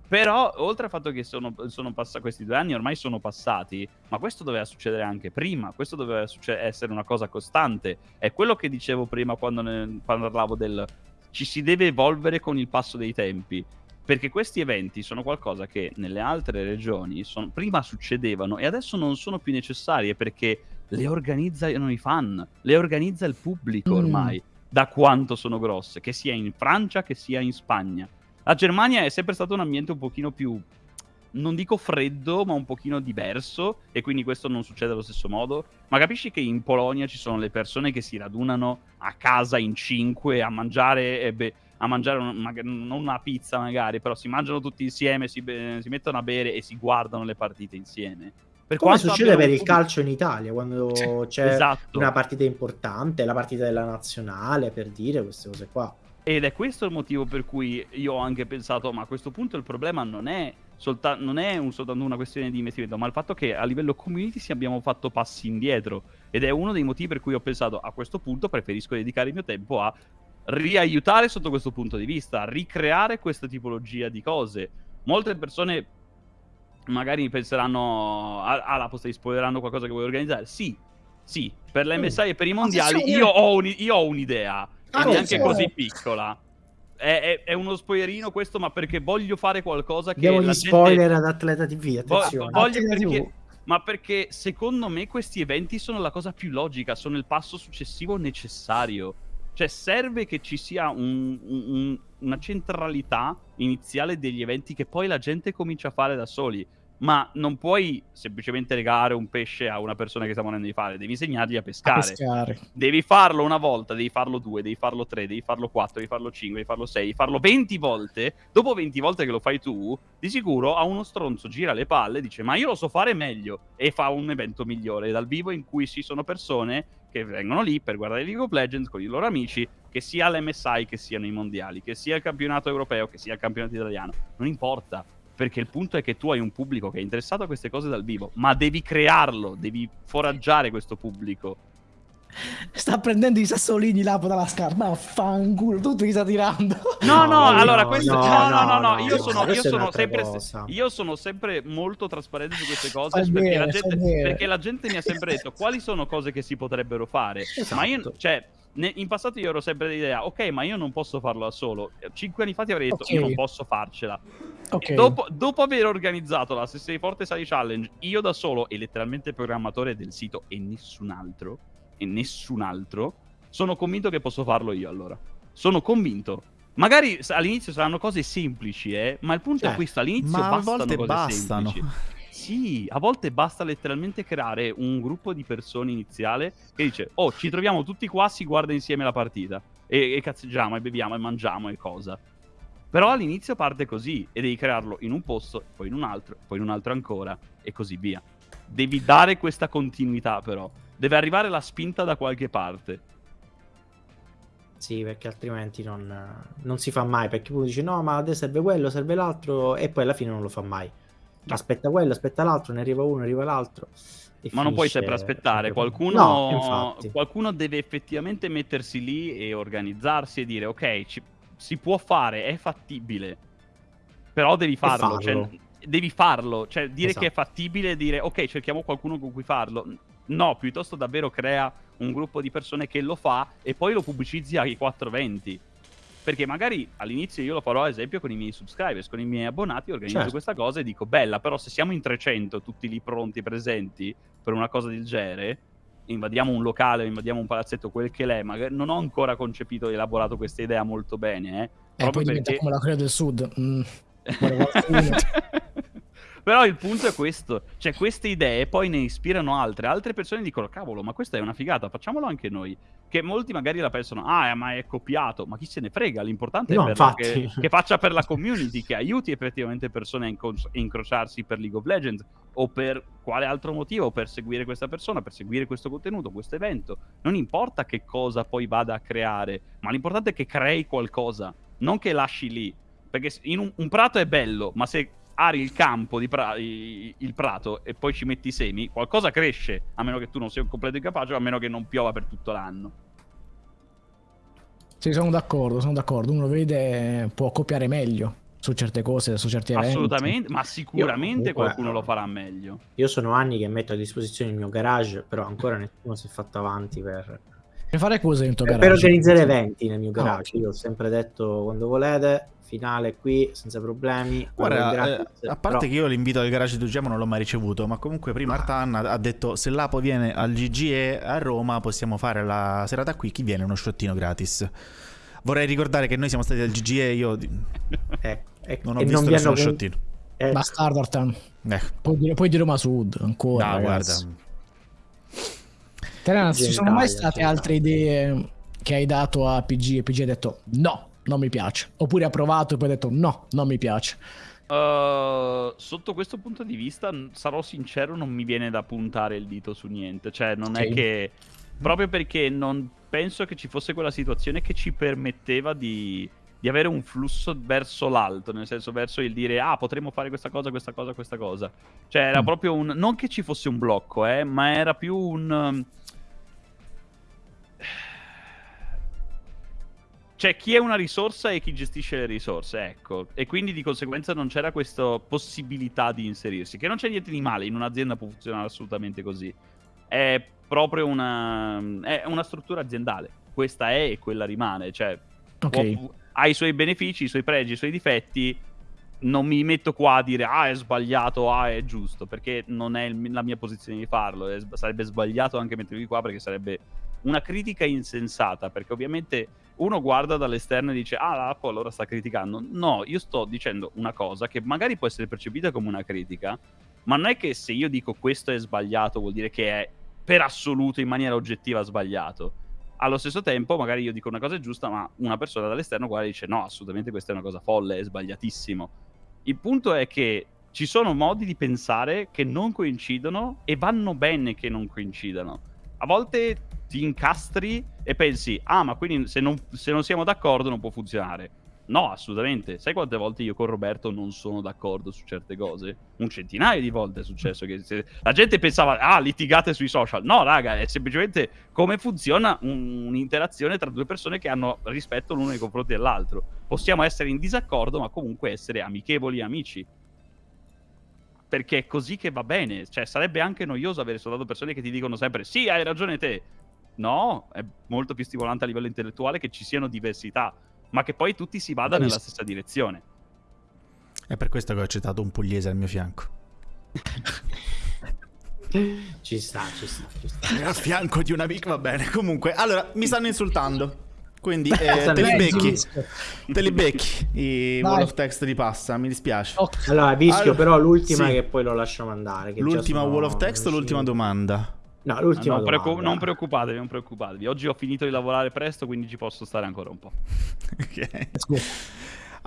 Però, oltre al fatto che sono, sono passati questi due anni, ormai sono passati, ma questo doveva succedere anche prima, questo doveva essere una cosa costante. È quello che dicevo prima quando, ne, quando parlavo del ci si deve evolvere con il passo dei tempi. Perché questi eventi sono qualcosa che nelle altre regioni sono, prima succedevano e adesso non sono più necessarie perché le organizzano i fan, le organizza il pubblico mm. ormai, mm. da quanto sono grosse, che sia in Francia che sia in Spagna. La Germania è sempre stato un ambiente un pochino più, non dico freddo, ma un pochino diverso e quindi questo non succede allo stesso modo. Ma capisci che in Polonia ci sono le persone che si radunano a casa in cinque a mangiare e beh a mangiare un, non una pizza magari, però si mangiano tutti insieme, si, si, mettono a bere e si guardano le partite insieme. Per Come succede per il calcio in Italia, quando c'è esatto. una partita importante, la partita della nazionale, per dire queste cose qua. Ed è questo il motivo per cui io ho anche pensato, ma a questo punto il problema non è, solta- non è un, soltanto una questione di investimento, ma il fatto che a livello community si abbiamo fatto passi indietro. Ed è uno dei motivi per cui ho pensato, a questo punto preferisco dedicare il mio tempo a riaiutare sotto questo punto di vista, ricreare questa tipologia di cose. Molte persone magari penseranno alla ah, posta di spoileranno qualcosa che vuoi organizzare. Sì, sì, per l'MSI mm. e per i mondiali io ho, un, io ho un'idea, ah, neanche così piccola. È, è, è, uno spoilerino questo, ma perché voglio fare qualcosa che... Diamo gli spoiler ad Atleta TV, attenzione. Voglio perché, ma perché secondo me questi eventi sono la cosa più logica, sono il passo successivo necessario cioè serve che ci sia un, un, una centralità iniziale degli eventi che poi la gente comincia a fare da soli ma non puoi semplicemente legare un pesce a una persona che sta morendo di fare, devi insegnargli a pescare. a pescare. Devi farlo una volta, devi farlo due, devi farlo tre, devi farlo quattro, devi farlo cinque, devi farlo sei, devi farlo venti volte. Dopo venti volte che lo fai tu, di sicuro a uno stronzo gira le palle e dice ma io lo so fare meglio e fa un evento migliore dal vivo in cui ci sono persone che vengono lì per guardare League of Legends con i loro amici, che sia l'MSI, che siano i mondiali, che sia il campionato europeo, che sia il campionato italiano, non importa perché il punto è che tu hai un pubblico che è interessato a queste cose dal vivo, ma devi crearlo, devi foraggiare questo pubblico. Sta prendendo i sassolini là dalla scarpa, ma fanculo, tu ti sta tirando. No, no, no allora no, questo... No, no, no, no, io sono, io sono sempre... Io sono sempre molto trasparente su queste cose perché, bene, la gente, perché, la gente, mi ha sempre detto quali sono cose che si potrebbero fare. Esatto. Ma io, cioè, in passato io ero sempre dell'idea, ok, ma io non posso farlo da solo. Cinque anni fa ti avrei detto, okay. io non posso farcela. Okay. Dopo, dopo, aver organizzato la Se sei forte sali challenge, io da solo e letteralmente programmatore del sito e nessun altro, e nessun altro, sono convinto che posso farlo io allora. Sono convinto. Magari all'inizio saranno cose semplici, eh, ma il punto cioè, è questo, all'inizio ma bastano a volte cose bastano. semplici. Sì, a volte basta letteralmente creare un gruppo di persone iniziale che dice, oh, ci troviamo tutti qua, si guarda insieme la partita. E, e cazzeggiamo, e beviamo, e mangiamo, e cosa. Però all'inizio parte così, e devi crearlo in un posto, poi in un altro, poi in un altro ancora, e così via. Devi dare questa continuità, però. Deve arrivare la spinta da qualche parte. Sì, perché altrimenti non, non si fa mai. Perché uno dice no, ma adesso serve quello, serve l'altro, e poi alla fine non lo fa mai aspetta quello, aspetta l'altro, ne arriva uno, ne arriva l'altro. Ma non puoi sempre aspettare, qualcuno, no, qualcuno, deve effettivamente mettersi lì e organizzarsi e dire ok, ci, si può fare, è fattibile, però devi farlo, farlo. Cioè, devi farlo, cioè dire esatto. che è esatto. fattibile e dire ok, cerchiamo qualcuno con cui farlo. No, piuttosto davvero crea un gruppo di persone che lo fa e poi lo pubblicizzi ai 420. Perché magari all'inizio io lo farò ad esempio con i miei subscribers, con i miei abbonati, organizzo certo. questa cosa e dico bella, però se siamo in 300 tutti lì pronti, presenti per una cosa del genere, invadiamo un locale, invadiamo un palazzetto, quel che l'è, ma non ho ancora concepito e elaborato questa idea molto bene. Eh, eh poi perché... come la Corea del Sud. Mm. [laughs] [laughs] Però il punto è questo, cioè queste idee poi ne ispirano altre, altre persone dicono cavolo ma questa è una figata, facciamolo anche noi, che molti magari la pensano ah ma è copiato, ma chi se ne frega, l'importante no, è che, che, faccia per la community, che aiuti effettivamente persone a inco- incrociarsi per League of Legends o per quale altro motivo, per seguire questa persona, per seguire questo contenuto, questo evento, non importa che cosa poi vada a creare, ma l'importante è che crei qualcosa, non che lasci lì, perché un, un prato è bello, ma se ari il campo, di pra- il prato e poi ci metti i semi, qualcosa cresce, a meno che tu non sia un completo incapace, a meno che non piova per tutto l'anno. Sì, sono d'accordo, sono d'accordo. Uno vede, può copiare meglio su certe cose, su certi eventi. Assolutamente, ma sicuramente comunque, qualcuno lo farà meglio. Io sono anni che metto a disposizione il mio garage, però ancora nessuno si è fatto avanti per... Per fare cose nel tuo garage? Per organizzare eventi nel mio garage. Ah. Io ho sempre detto, quando volete, finale qui senza problemi. Guarda, eh, a parte però... che io l'invito al garage di Ugemo non l'ho mai ricevuto, ma comunque prima ah. Artan ha detto se l'Apo viene al GGE a Roma possiamo fare la serata qui, chi viene uno sciottino gratis. Vorrei ricordare che noi siamo stati al GGE io eh, eh, non ho visto non nessuno sciottino. Eh. Bastardo Artan. Eh. Poi, di, poi di Roma Sud ancora. No, ragazzi. guarda. Terena, ci sono mai state altre idee che hai dato a PG e PG ha detto no, non mi piace. Oppure ha provato e poi ha detto no, non mi piace. Uh, sotto questo punto di vista, sarò sincero, non mi viene da puntare il dito su niente. Cioè, non okay. è che. Proprio perché non penso che ci fosse quella situazione che ci permetteva di, di avere un flusso verso l'alto, nel senso verso il dire ah potremmo fare questa cosa, questa cosa, questa cosa. Cioè era mm. proprio un... non che ci fosse un blocco, eh, ma era più un... C'è chi è una risorsa e chi gestisce le risorse, ecco. E quindi di conseguenza non c'era questa possibilità di inserirsi. Che non c'è niente di male, in un'azienda può funzionare assolutamente così. È proprio una, è una struttura aziendale. Questa è e quella rimane. Cioè, okay. può, ha i suoi benefici, i suoi pregi, i suoi difetti. Non mi metto qua a dire ah è sbagliato, ah è giusto, perché non è il, la mia posizione di farlo. È, sarebbe sbagliato anche mettermi qua perché sarebbe una critica insensata, perché ovviamente uno guarda dall'esterno e dice ah l'Apple allora sta criticando. No, io sto dicendo una cosa che magari può essere percepita come una critica, ma non è che se io dico questo è sbagliato vuol dire che è per assoluto in maniera oggettiva sbagliato. Allo stesso tempo, magari io dico una cosa giusta, ma una persona dall'esterno guarda e dice no, assolutamente questa è una cosa folle, è sbagliatissimo. Il punto è che ci sono modi di pensare che non coincidono e vanno bene che non coincidano. A volte ti incastri e pensi, ah, ma quindi se non, se non siamo d'accordo non può funzionare. No, assolutamente. Sai quante volte io con Roberto non sono d'accordo su certe cose? Un centinaio di volte è successo che se... la gente pensava, ah, litigate sui social. No, raga, è semplicemente come funziona un... un'interazione tra due persone che hanno rispetto l'uno nei confronti dell'altro. Possiamo essere in disaccordo, ma comunque essere amichevoli amici. Perché è così che va bene. Cioè, sarebbe anche noioso avere soltanto persone che ti dicono sempre, sì, hai ragione te. No, è molto più stimolante a livello intellettuale che ci siano diversità, ma che poi tutti si vada nella stessa direzione. È per questo che ho accettato un pugliese al mio fianco. [laughs] ci sta, ci sta, ci sta. A fianco di un amico, va bene. Comunque, allora, mi stanno insultando. Quindi [laughs] eh, te li becchi. Te li becchi i Vai. wall of text di passa, mi dispiace. Okay. Allora, vischio allora, però l'ultima sì. che poi lo lasciamo andare. l'ultima wall of text o l'ultima domanda? No, l'ultima non, preoccup- non, preoccupatevi, non preoccupatevi. Oggi ho finito di lavorare presto, quindi ci posso stare ancora un po'. [laughs] ok.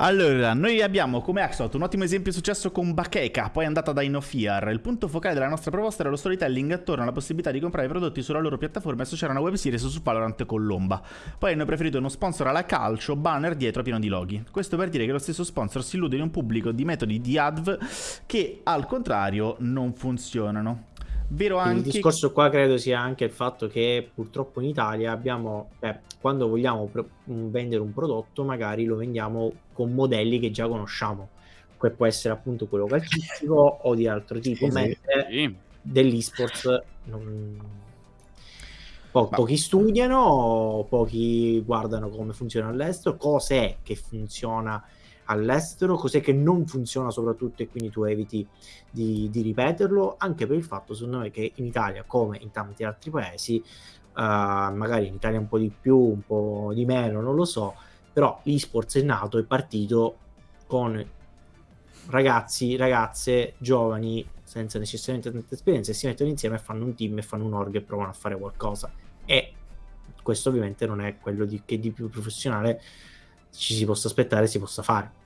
Allora, noi abbiamo come Axot un ottimo esempio di successo con Bakeka, poi è andata da Inofear. Il punto focale della nostra proposta era lo storytelling attorno alla possibilità di comprare prodotti sulla loro piattaforma e associare una web series su Valorant con Lomba. Poi hanno preferito uno sponsor alla calcio, banner dietro pieno di loghi. Questo per dire che lo stesso sponsor si illude in un pubblico di metodi di adv che al contrario non funzionano. Vero anche... Il discorso qua credo sia anche il fatto che purtroppo in Italia abbiamo, beh, quando vogliamo pro- vendere un prodotto, magari lo vendiamo con modelli che già conosciamo. Que può essere appunto quello calcistico [laughs] o di altro tipo, sì, mentre sì. dell'esports non... Po- pochi studiano, pochi guardano come funziona all'estero, cos'è che funziona all'estero, cos'è che non funziona soprattutto e quindi tu eviti di, di, ripeterlo, anche per il fatto secondo me che in Italia come in tanti altri paesi, uh, magari in Italia un po' di più, un po' di meno, non lo so, però l'esports è nato, è partito con ragazzi, ragazze, giovani, senza necessariamente tanta esperienza, e si mettono insieme e fanno un team e fanno un org e provano a fare qualcosa. E questo ovviamente non è quello di, che di più professionale ci si possa aspettare si possa fare.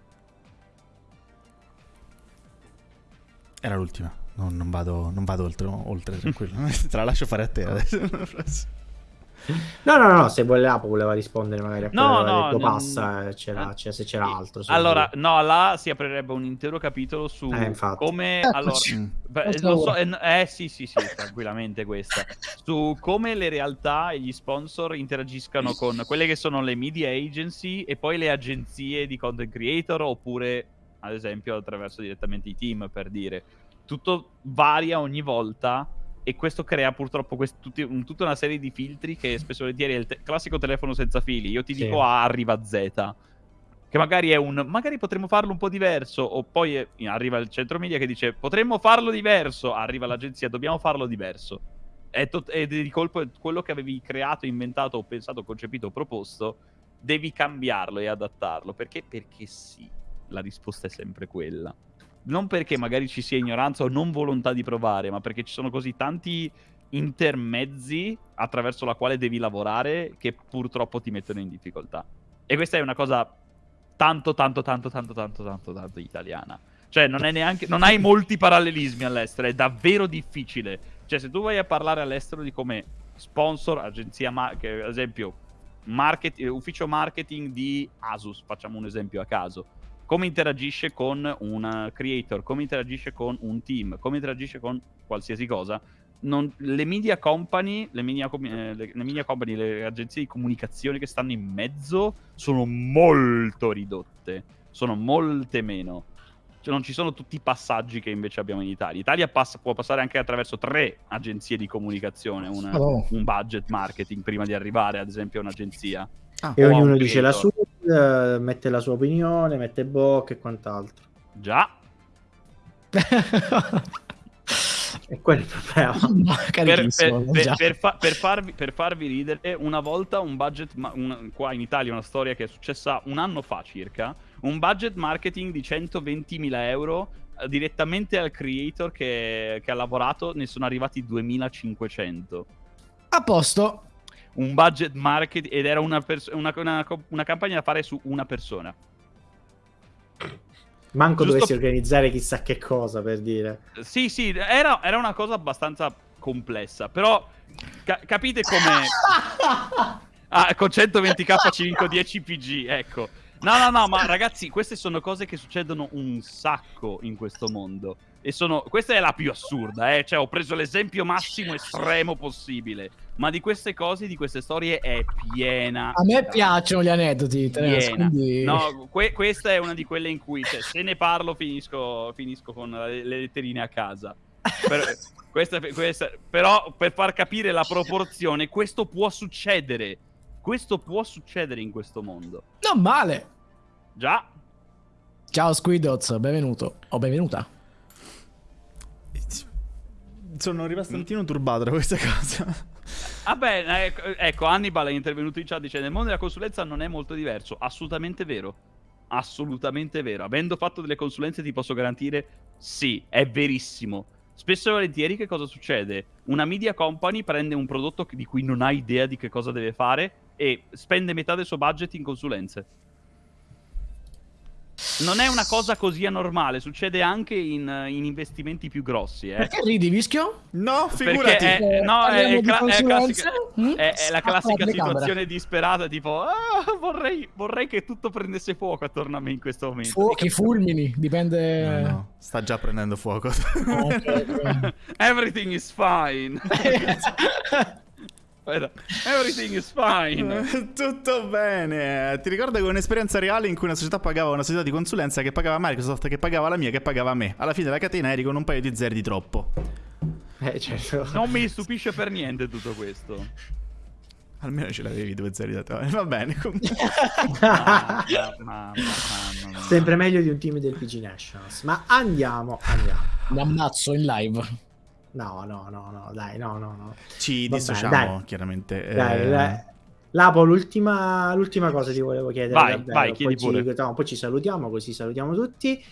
Era l'ultima, non, non, vado, non vado, oltre, oltre tranquillo. [laughs] Te la lascio fare a te adesso. [laughs] No, no, no, se voleva, voleva rispondere magari a no, no, detto, passa, eh, c'era, c'era, se c'era altro. Allora, no, là si aprirebbe un intero capitolo su eh, come... Allora, beh, lo so, eh, eh, sì, sì, sì, tranquillamente questa. Su come le realtà e gli sponsor interagiscano con quelle che sono le media agency e poi le agenzie di content creator oppure, ad esempio, attraverso direttamente i team, per dire. Tutto varia ogni volta e questo crea purtroppo quest- tutti, un, tutta una serie di filtri che spesso e volentieri è il te- classico telefono senza fili. Io ti sì. dico A arriva Z, che magari è un magari potremmo farlo un po' diverso, o poi è, arriva il centro media che dice potremmo farlo diverso, arriva l'agenzia, dobbiamo farlo diverso. È to- ed di colpo quello che avevi creato, inventato, pensato, concepito, proposto, devi cambiarlo e adattarlo. Perché? Perché sì, la risposta è sempre quella non perché magari ci sia ignoranza o non volontà di provare, ma perché ci sono così tanti intermezzi attraverso la quale devi lavorare che purtroppo ti mettono in difficoltà. E questa è una cosa tanto, tanto, tanto, tanto, tanto, tanto, tanto italiana. Cioè, non, neanche, non hai molti parallelismi all'estero, è davvero difficile. Cioè, se tu vai a parlare all'estero di come sponsor, agenzia, ma- che, ad esempio, market, ufficio marketing di Asus, facciamo un esempio a caso come interagisce con un creator, come interagisce con un team, come interagisce con qualsiasi cosa. Non, le media company, le media, eh, le, le media company, le agenzie di comunicazione che stanno in mezzo sono molto ridotte, sono molte meno. Cioè, non ci sono tutti i passaggi che invece abbiamo in Italia. Italia passa, può passare anche attraverso tre agenzie di comunicazione, una, oh. un budget marketing prima di arrivare, ad esempio, a un'agenzia. Ah, e ognuno dice la sua, eh, mette la sua opinione, mette bocca e quant'altro. Già. [laughs] e quello è il problema. per, per, per, per, fa, farvi, per, farvi, ridere, una volta un budget, una, qua in Italia una storia che è successa un anno fa circa, un budget marketing di 120.000 euro eh, direttamente al creator che, che ha lavorato, ne sono arrivati 2.500. A posto un budget market ed era una, una, una, una campagna da fare su una persona. Manco Giusto... dovessi organizzare chissà che cosa per dire. Sì, sì, era, era una cosa abbastanza complessa, però ca- capite come... [laughs] ah, con 120k 510 PG, ecco. No, no, no, ma ragazzi, queste sono cose che succedono un sacco in questo mondo. E sono... Questa è la più assurda, eh. Cioè, ho preso l'esempio massimo estremo possibile. Ma di queste cose, di queste storie è piena. A me piacciono gli aneddoti. Piena. Quindi... No, que- questa è una di quelle in cui cioè, se ne parlo finisco, finisco con le, le letterine a casa. Per, questa, questa, però per far capire la proporzione, questo può succedere. Questo può succedere in questo mondo. Non male. Già. Ciao Squidoz, benvenuto. O benvenuta. Sono rimasto un attimo turbato da questa cosa. Vabbè, ecco, ecco, Hannibal è intervenuto in chat dicendo nel mondo della consulenza non è molto diverso. Assolutamente vero. Assolutamente vero. Avendo fatto delle consulenze ti posso garantire sì, è verissimo. Spesso e volentieri che cosa succede? Una media company prende un prodotto di cui non ha idea di che cosa deve fare e spende metà del suo budget in consulenze. Non è una cosa così anormale, succede anche in, in investimenti più grossi. Eh. Perché ridi, Vischio? No, figurati. È, eh, no, è, cla- è, classica, mm? è, è la classica situazione disperata, tipo, ah, vorrei, vorrei, che tutto prendesse fuoco attorno a me in questo momento. Fuochi, fulmini, dipende... No, no, sta già prendendo fuoco. [laughs] Everything is fine. [laughs] [laughs] Everything is fine. [laughs] Tutto bene. Ti ricordo che un'esperienza reale in cui una società pagava una società di consulenza che pagava Microsoft, che pagava la mia, che pagava me. Alla fine la catena eri con un paio di zeri di troppo. Eh, certo. Non mi stupisce per niente tutto questo. Almeno ce l'avevi due zeri da te. Va bene. [laughs] Sempre meglio di un team del PG Nationals. Ma andiamo, andiamo. Mi ammazzo in live. No, no, no, no, dai, no, no, no. Ci dissociamo, chiaramente. Dai, eh... dai. Lapo, l'ultima, l'ultima cosa ti volevo chiedere. Vai, davvero. vai, chiedi poi pure. Ci, no, poi ci salutiamo, così salutiamo tutti.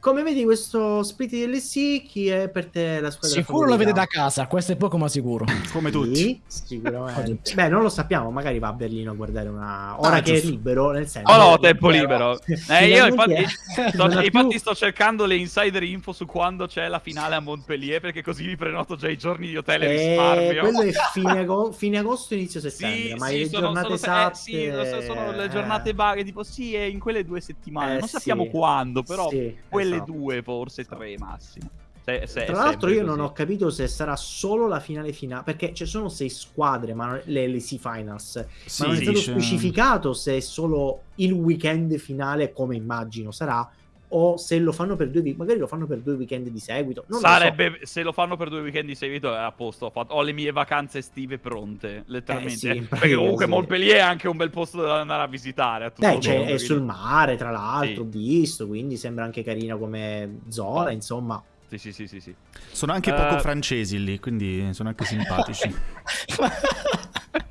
Come vedi questo split DLC? Chi è per te la squadra Sicuro lo vede da casa, questo è poco ma sicuro. [laughs] Come tutti. sicuramente. Beh, non lo sappiamo, magari va a Berlino a guardare una... Ora ah, che giusto. è libero, nel senso... Oh no, tempo libero. Eh, io infatti, sto, infatti più... sto, cercando le insider info su quando c'è la finale a Montpellier, perché così mi prenoto già i giorni di hotel e eh, risparmio. Quello è fine, ago... fine agosto, inizio settembre, sì, ma sì, le sono, giornate sono, esatte... Eh, sì, sono le giornate vaghe, tipo sì, è in quelle due settimane. Eh, non sappiamo quando, però quelle esatto. due forse forse tre massimo. Se, se, Tra l'altro io così. non ho capito se sarà solo la finale finale, perché ci sono sei squadre, ma le LC Finals, sì, ma non è stato specificato se è solo il weekend finale, come immagino sarà, o se lo fanno per due magari lo fanno per due weekend di seguito. Non Sarebbe so. se lo fanno per due weekend di seguito è a posto. Ho, fatto, ho le mie vacanze estive pronte, letteralmente. Eh sì, [laughs] perché comunque sì. Montpellier è anche un bel posto da andare a visitare. A Beh, cioè, è sul mare, tra l'altro, sì. ho visto, quindi sembra anche carina come zona, insomma. Sì, sì, sì, sì, sì. Sono anche uh... poco francesi lì, quindi sono anche simpatici. [laughs]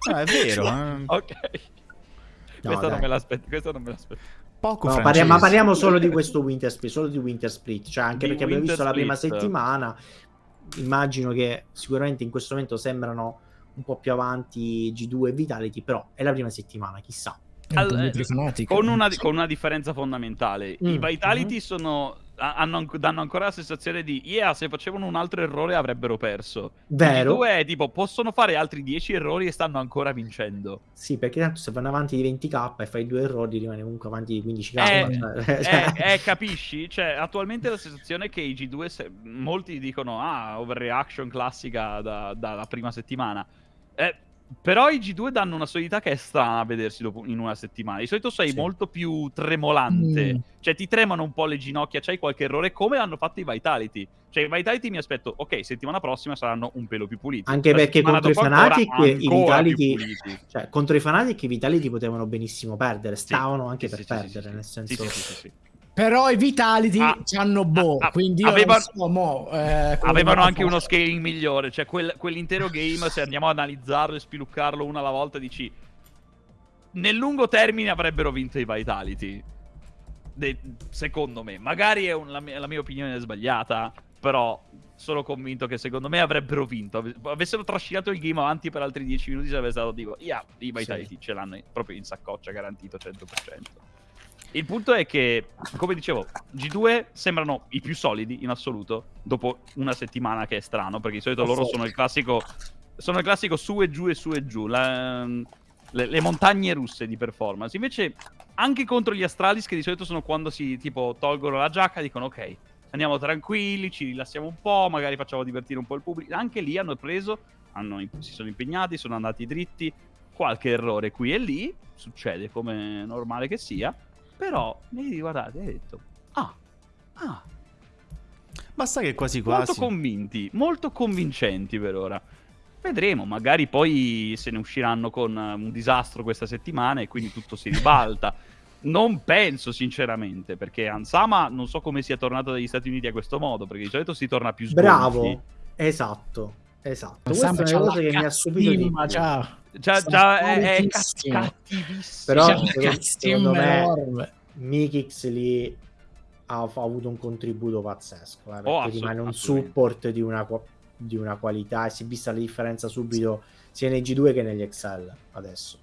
no, è vero. Eh. Ok. No, questo, non me l'aspetto, questo non me l'aspetto poco no, parliamo, ma parliamo solo di questo Winter Split, solo di Winter Split, cioè anche di perché abbiamo visto Split. la prima settimana, immagino che sicuramente in questo momento sembrano un po' più avanti G2 e Vitality, però è la prima settimana, chissà. All, con, una, con, una, differenza fondamentale. Mm. I Vitality mm-hmm. sono hanno, danno ancora la sensazione di yeah, se facevano un altro errore avrebbero perso. Vero. Due è tipo possono fare altri 10 errori e stanno ancora vincendo. Sì, perché tanto se vanno avanti di 20k e fai due errori rimane comunque avanti di 15k. Eh, [laughs] cioè... eh, eh, capisci? Cioè, attualmente la sensazione è che i G2 se... molti dicono ah, overreaction classica dalla da prima settimana. Eh, però i G2 danno una solidità che è strana a vedersi dopo, in una settimana. Di solito sei sì. molto più tremolante. Mm. Cioè, ti tremano un po' le ginocchia, c'hai qualche errore, come hanno fatto i Vitality. Cioè, i Vitality mi aspetto, ok, settimana prossima saranno un pelo più puliti. Anche La perché contro i Fanatic i Vitality... Cioè, contro i Fanatic i Vitality potevano benissimo perdere. Stavano sì, anche sì, per perdere, nel senso... Sì, sì, sì. Però i Vitality ah, hanno boh, ah, quindi aveva, so, mo, eh, avevano anche uno scaling migliore, cioè quel, quell'intero game, se andiamo ad analizzarlo e spiluccarlo una alla volta, dici... Nel lungo termine avrebbero vinto i Vitality, De, secondo me. Magari un, la, mia, la, mia, opinione è sbagliata, però sono convinto che secondo me avrebbero vinto. Avessero trascinato il game avanti per altri 10 minuti sarebbe stato, dico, yeah, i Vitality sì. ce l'hanno proprio in saccoccia, garantito 100%. Il punto è che, come dicevo, G2 sembrano i più solidi in assoluto dopo una settimana che è strano, perché di solito oh, loro sono il classico sono il classico su e giù e su e giù, la, le, le, montagne russe di performance. Invece anche contro gli Astralis che di solito sono quando si tipo tolgono la giacca, dicono ok, andiamo tranquilli, ci rilassiamo un po', magari facciamo divertire un po' il pubblico. Anche lì hanno preso, hanno, si sono impegnati, sono andati dritti, qualche errore qui e lì, succede come normale che sia. Però mi riguardate e hai detto, ah, ah. Basta che quasi quasi. Molto convinti, molto convincenti per ora. Vedremo, magari poi se ne usciranno con un disastro questa settimana e quindi tutto si ribalta. [laughs] non penso sinceramente, perché Ansama non so come sia tornato dagli Stati Uniti a questo modo, perché di solito si torna più sgonfi. Bravo, esatto. Esatto, Ansama questa è una cosa che mi ha subito di già. Già, già è, è cattivissimo. Però secondo, secondo me Mikix lì ha, ha, avuto un contributo pazzesco, eh, perché oh, rimane un support di una, di una, qualità e si è vista la differenza subito sia nei G2 che negli Excel adesso.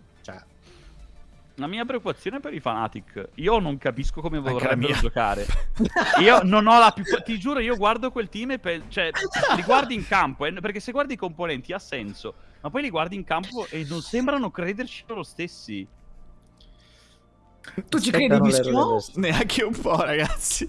La mia preoccupazione per i Fanatic, io non capisco come vorrebbero giocare. [laughs] io non ho la più. Ti giuro, io guardo quel team e pe... cioè, [laughs] li guardi in campo. Eh, perché se guardi i componenti ha senso, ma poi li guardi in campo e non sembrano crederci loro stessi. Tu ci credi, Mischio? Neanche un po', ragazzi.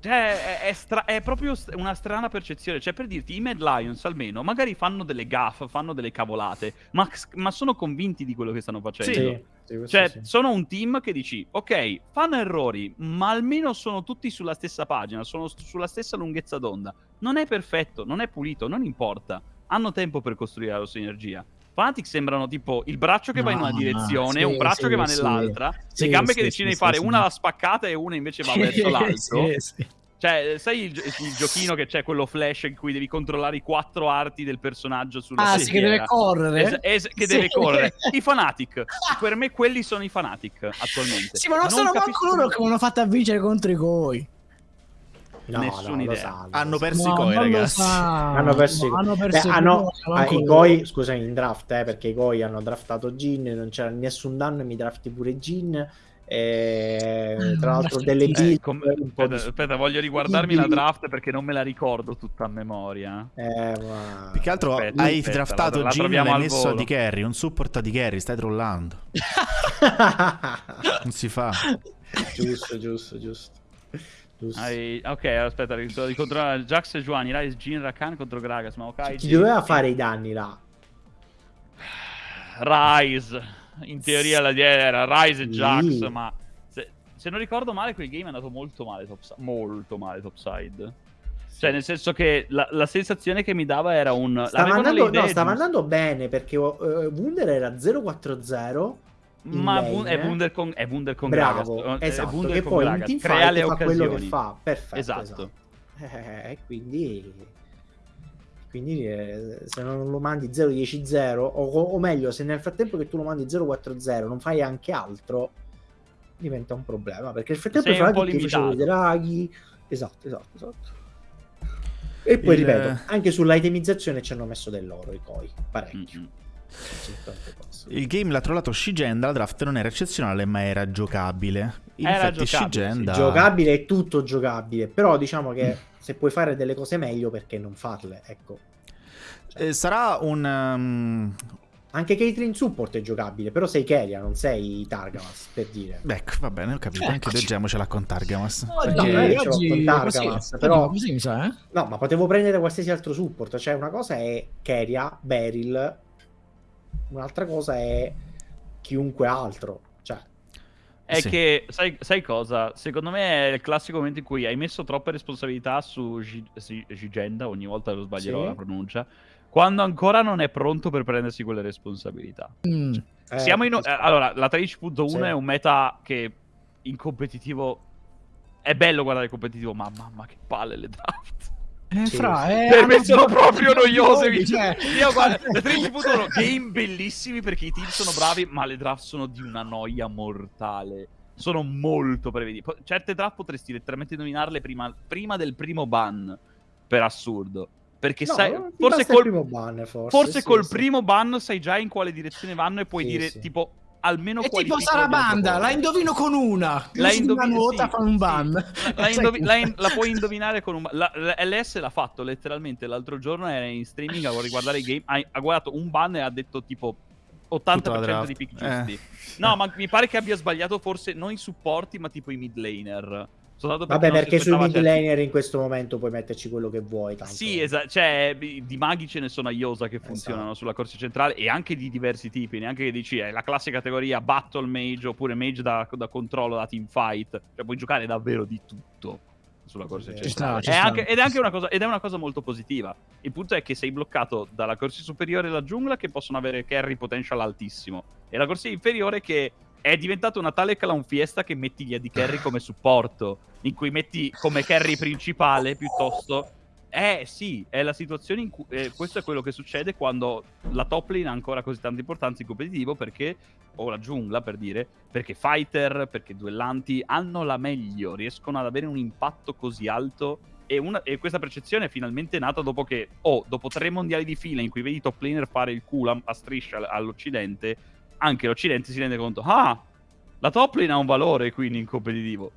Cioè, è, è, stra- è, proprio una strana percezione. Cioè, per dirti, i Mad Lions almeno magari fanno delle gaffe, fanno delle cavolate, ma, ma sono convinti di quello che stanno facendo. Sì, sì, cioè, sì. sono un team che dici, ok, fanno errori, ma almeno sono tutti sulla stessa pagina, sono sulla stessa lunghezza d'onda. Non è perfetto, non è pulito, non importa. Hanno tempo per costruire la loro sinergia. Fanatic sembrano tipo il braccio che no, va in una direzione, sì, un braccio sì, che va nell'altra, sì, le gambe che decidono di fare una la spaccata e una invece va verso l'alto. Cioè, sai il, il, giochino che c'è quello flash in cui devi controllare i quattro arti del personaggio sulla Ah, sì, che deve correre. Es- es- che sì. deve correre. [laughs] I Fanatic. per me quelli sono i Fanatic attualmente. Sì, ma non, non sono manco loro che hanno fatto a vincere contro i Goi. No, Nessuna no, idea. hanno perso no, i Goi, ragazzi. Hanno perso, no, hanno perso Beh, hanno, ah, i Goi, scusami, in draft, eh, perché i Goi hanno draftato Gin, non c'era nessun danno e mi drafti pure Gin e, mm, tra l'altro delle eh, build com- aspetta, aspetta, voglio riguardarmi la draft perché non me la ricordo tutta a memoria. Eh, ma... più che altro aspetta, hai aspetta, draftato la, Jin e l'hai messo di carry un support di carry stai trollando. [laughs] Non si fa. Giusto giusto giusto. Hai... ok aspetta di controllare Jax e Giovanni Rise Jin Rakan contro Gragas ma ok chi doveva fare i danni là? Rise in teoria la era Rise e Jax, ma se, se, non ricordo male quel game è andato molto male topside. Molto male topside. Cioè, nel senso che la, la, sensazione che mi dava era un... Stava, andando, no, stava andando, bene perché uh, Wunder era 0-4-0. Ma è Wunder con, è Wunder con Bravo, Gragas. Esatto, Wunder che poi Gragas. in crea le fa occasioni. quello che fa. Perfetto. Esatto. esatto. Eh, quindi quindi eh, se non lo mandi 0-10-0 o, o, meglio se nel frattempo che tu lo mandi 0-4-0 non fai anche altro diventa un problema perché nel frattempo fai anche ti i draghi esatto esatto esatto e poi Il... ripeto anche sull'itemizzazione ci hanno messo dell'oro i coi parecchio mm-hmm. Il game l'ha trollato Shigenda, la draft non era eccezionale ma era giocabile. In era effetti giocabile, Shigenda... Giocabile è tutto giocabile, però diciamo che se puoi fare delle cose meglio, perché non farle? Ecco. Eh, sarà un. Um... Anche Caitlyn Support è giocabile, però sei Keria, non sei Targamas, per dire. Beh, ecco, va bene, ho capito. Eh, Anche leggiamocela con Targamas. No, perché... no, io oggi... con Targamas, così, però... Così, mi sa, eh? No, ma potevo prendere qualsiasi altro support. Cioè, una cosa è Keria, Beryl, un'altra cosa è chiunque altro. È sì. che, sai, sai, cosa? Secondo me è il classico momento in cui hai messo troppe responsabilità su Gigenda, ogni volta lo sbaglierò sì. la pronuncia, quando ancora non è pronto per prendersi quelle responsabilità. Mm. Cioè, eh, siamo in... Eh, allora, la 13.1 sì. è un meta che in competitivo... È bello guardare il competitivo, ma mamma che palle le draft. Eh, fra, eh, per me sono proprio noiose. Cioè. Io guarda, [laughs] le 13.1 game bellissimi perché i team sono bravi, ma le draft sono di una noia mortale. Sono molto prevedibili. Certe draft potresti letteralmente nominarle prima, prima del primo ban. Per assurdo. Perché no, sai, forse col, ban, forse, forse sì, col sì. primo ban sai già in quale direzione vanno e puoi sì, dire tipo almeno è tipo Sarabanda, la indovino con una. La indovino una nota sì, fa un ban. Sì. La, indovi- la, in- la, puoi indovinare con un ban. La, la, LS l'ha fatto letteralmente l'altro giorno era in streaming a riguardare i game, ha, ha guardato un ban e ha detto tipo 80% di pick giusti. Eh. No, ma mi pare che abbia sbagliato forse non i supporti, ma tipo i mid laner. Vabbè, perché sui mid laner in questo momento puoi metterci quello che vuoi. Tanto. Sì, esatto. Cioè, di maghi ce ne sono a Iosa che funzionano esatto. sulla corsia centrale e anche di diversi tipi. Neanche che dici è la classica categoria Battle Mage oppure Mage da, da controllo, da team fight. Cioè, puoi giocare davvero di tutto sulla corsia sì, centrale. Sta, è anche, ed, è anche una cosa, ed è una cosa molto positiva. Il punto è che sei bloccato dalla corsia superiore e la giungla che possono avere carry potential altissimo. E la corsia inferiore che è diventata una tale clown fiesta che metti gli AD carry come supporto, in cui metti come carry principale piuttosto. Eh sì, è la situazione in cui... Eh, questo è quello che succede quando la top lane ha ancora così tanta importanza in competitivo perché... O la giungla per dire, perché fighter, perché duellanti hanno la meglio, riescono ad avere un impatto così alto e, una, e, questa percezione è finalmente nata dopo che, oh, dopo tre mondiali di fila in cui vedi top laner fare il culo a striscia all'Occidente, anche l'Occidente si rende conto, ah, la top lane ha un valore quindi in competitivo.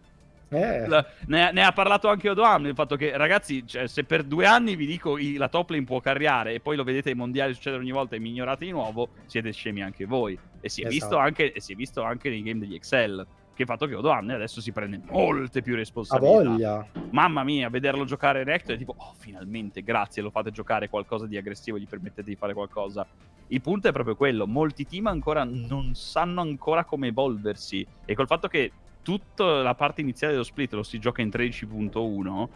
Eh. La, ne, ne, ha parlato anche Odoam, il fatto che ragazzi, cioè, se per due anni vi dico i, la top lane può carriare e poi lo vedete ai mondiali succedere ogni volta e mi ignorate di nuovo, siete scemi anche voi. E si è, esatto. visto, anche, si è visto anche nei game degli Excel che il fatto che Odoamne adesso si prende molte più responsabilità. A voglia. Mamma mia, vederlo giocare Rector è tipo, oh, finalmente, grazie, lo fate giocare qualcosa di aggressivo, gli permettete di fare qualcosa. Il punto è proprio quello, molti team ancora non sanno ancora come evolversi e col fatto che tutta la parte iniziale dello split lo si gioca in 13.1,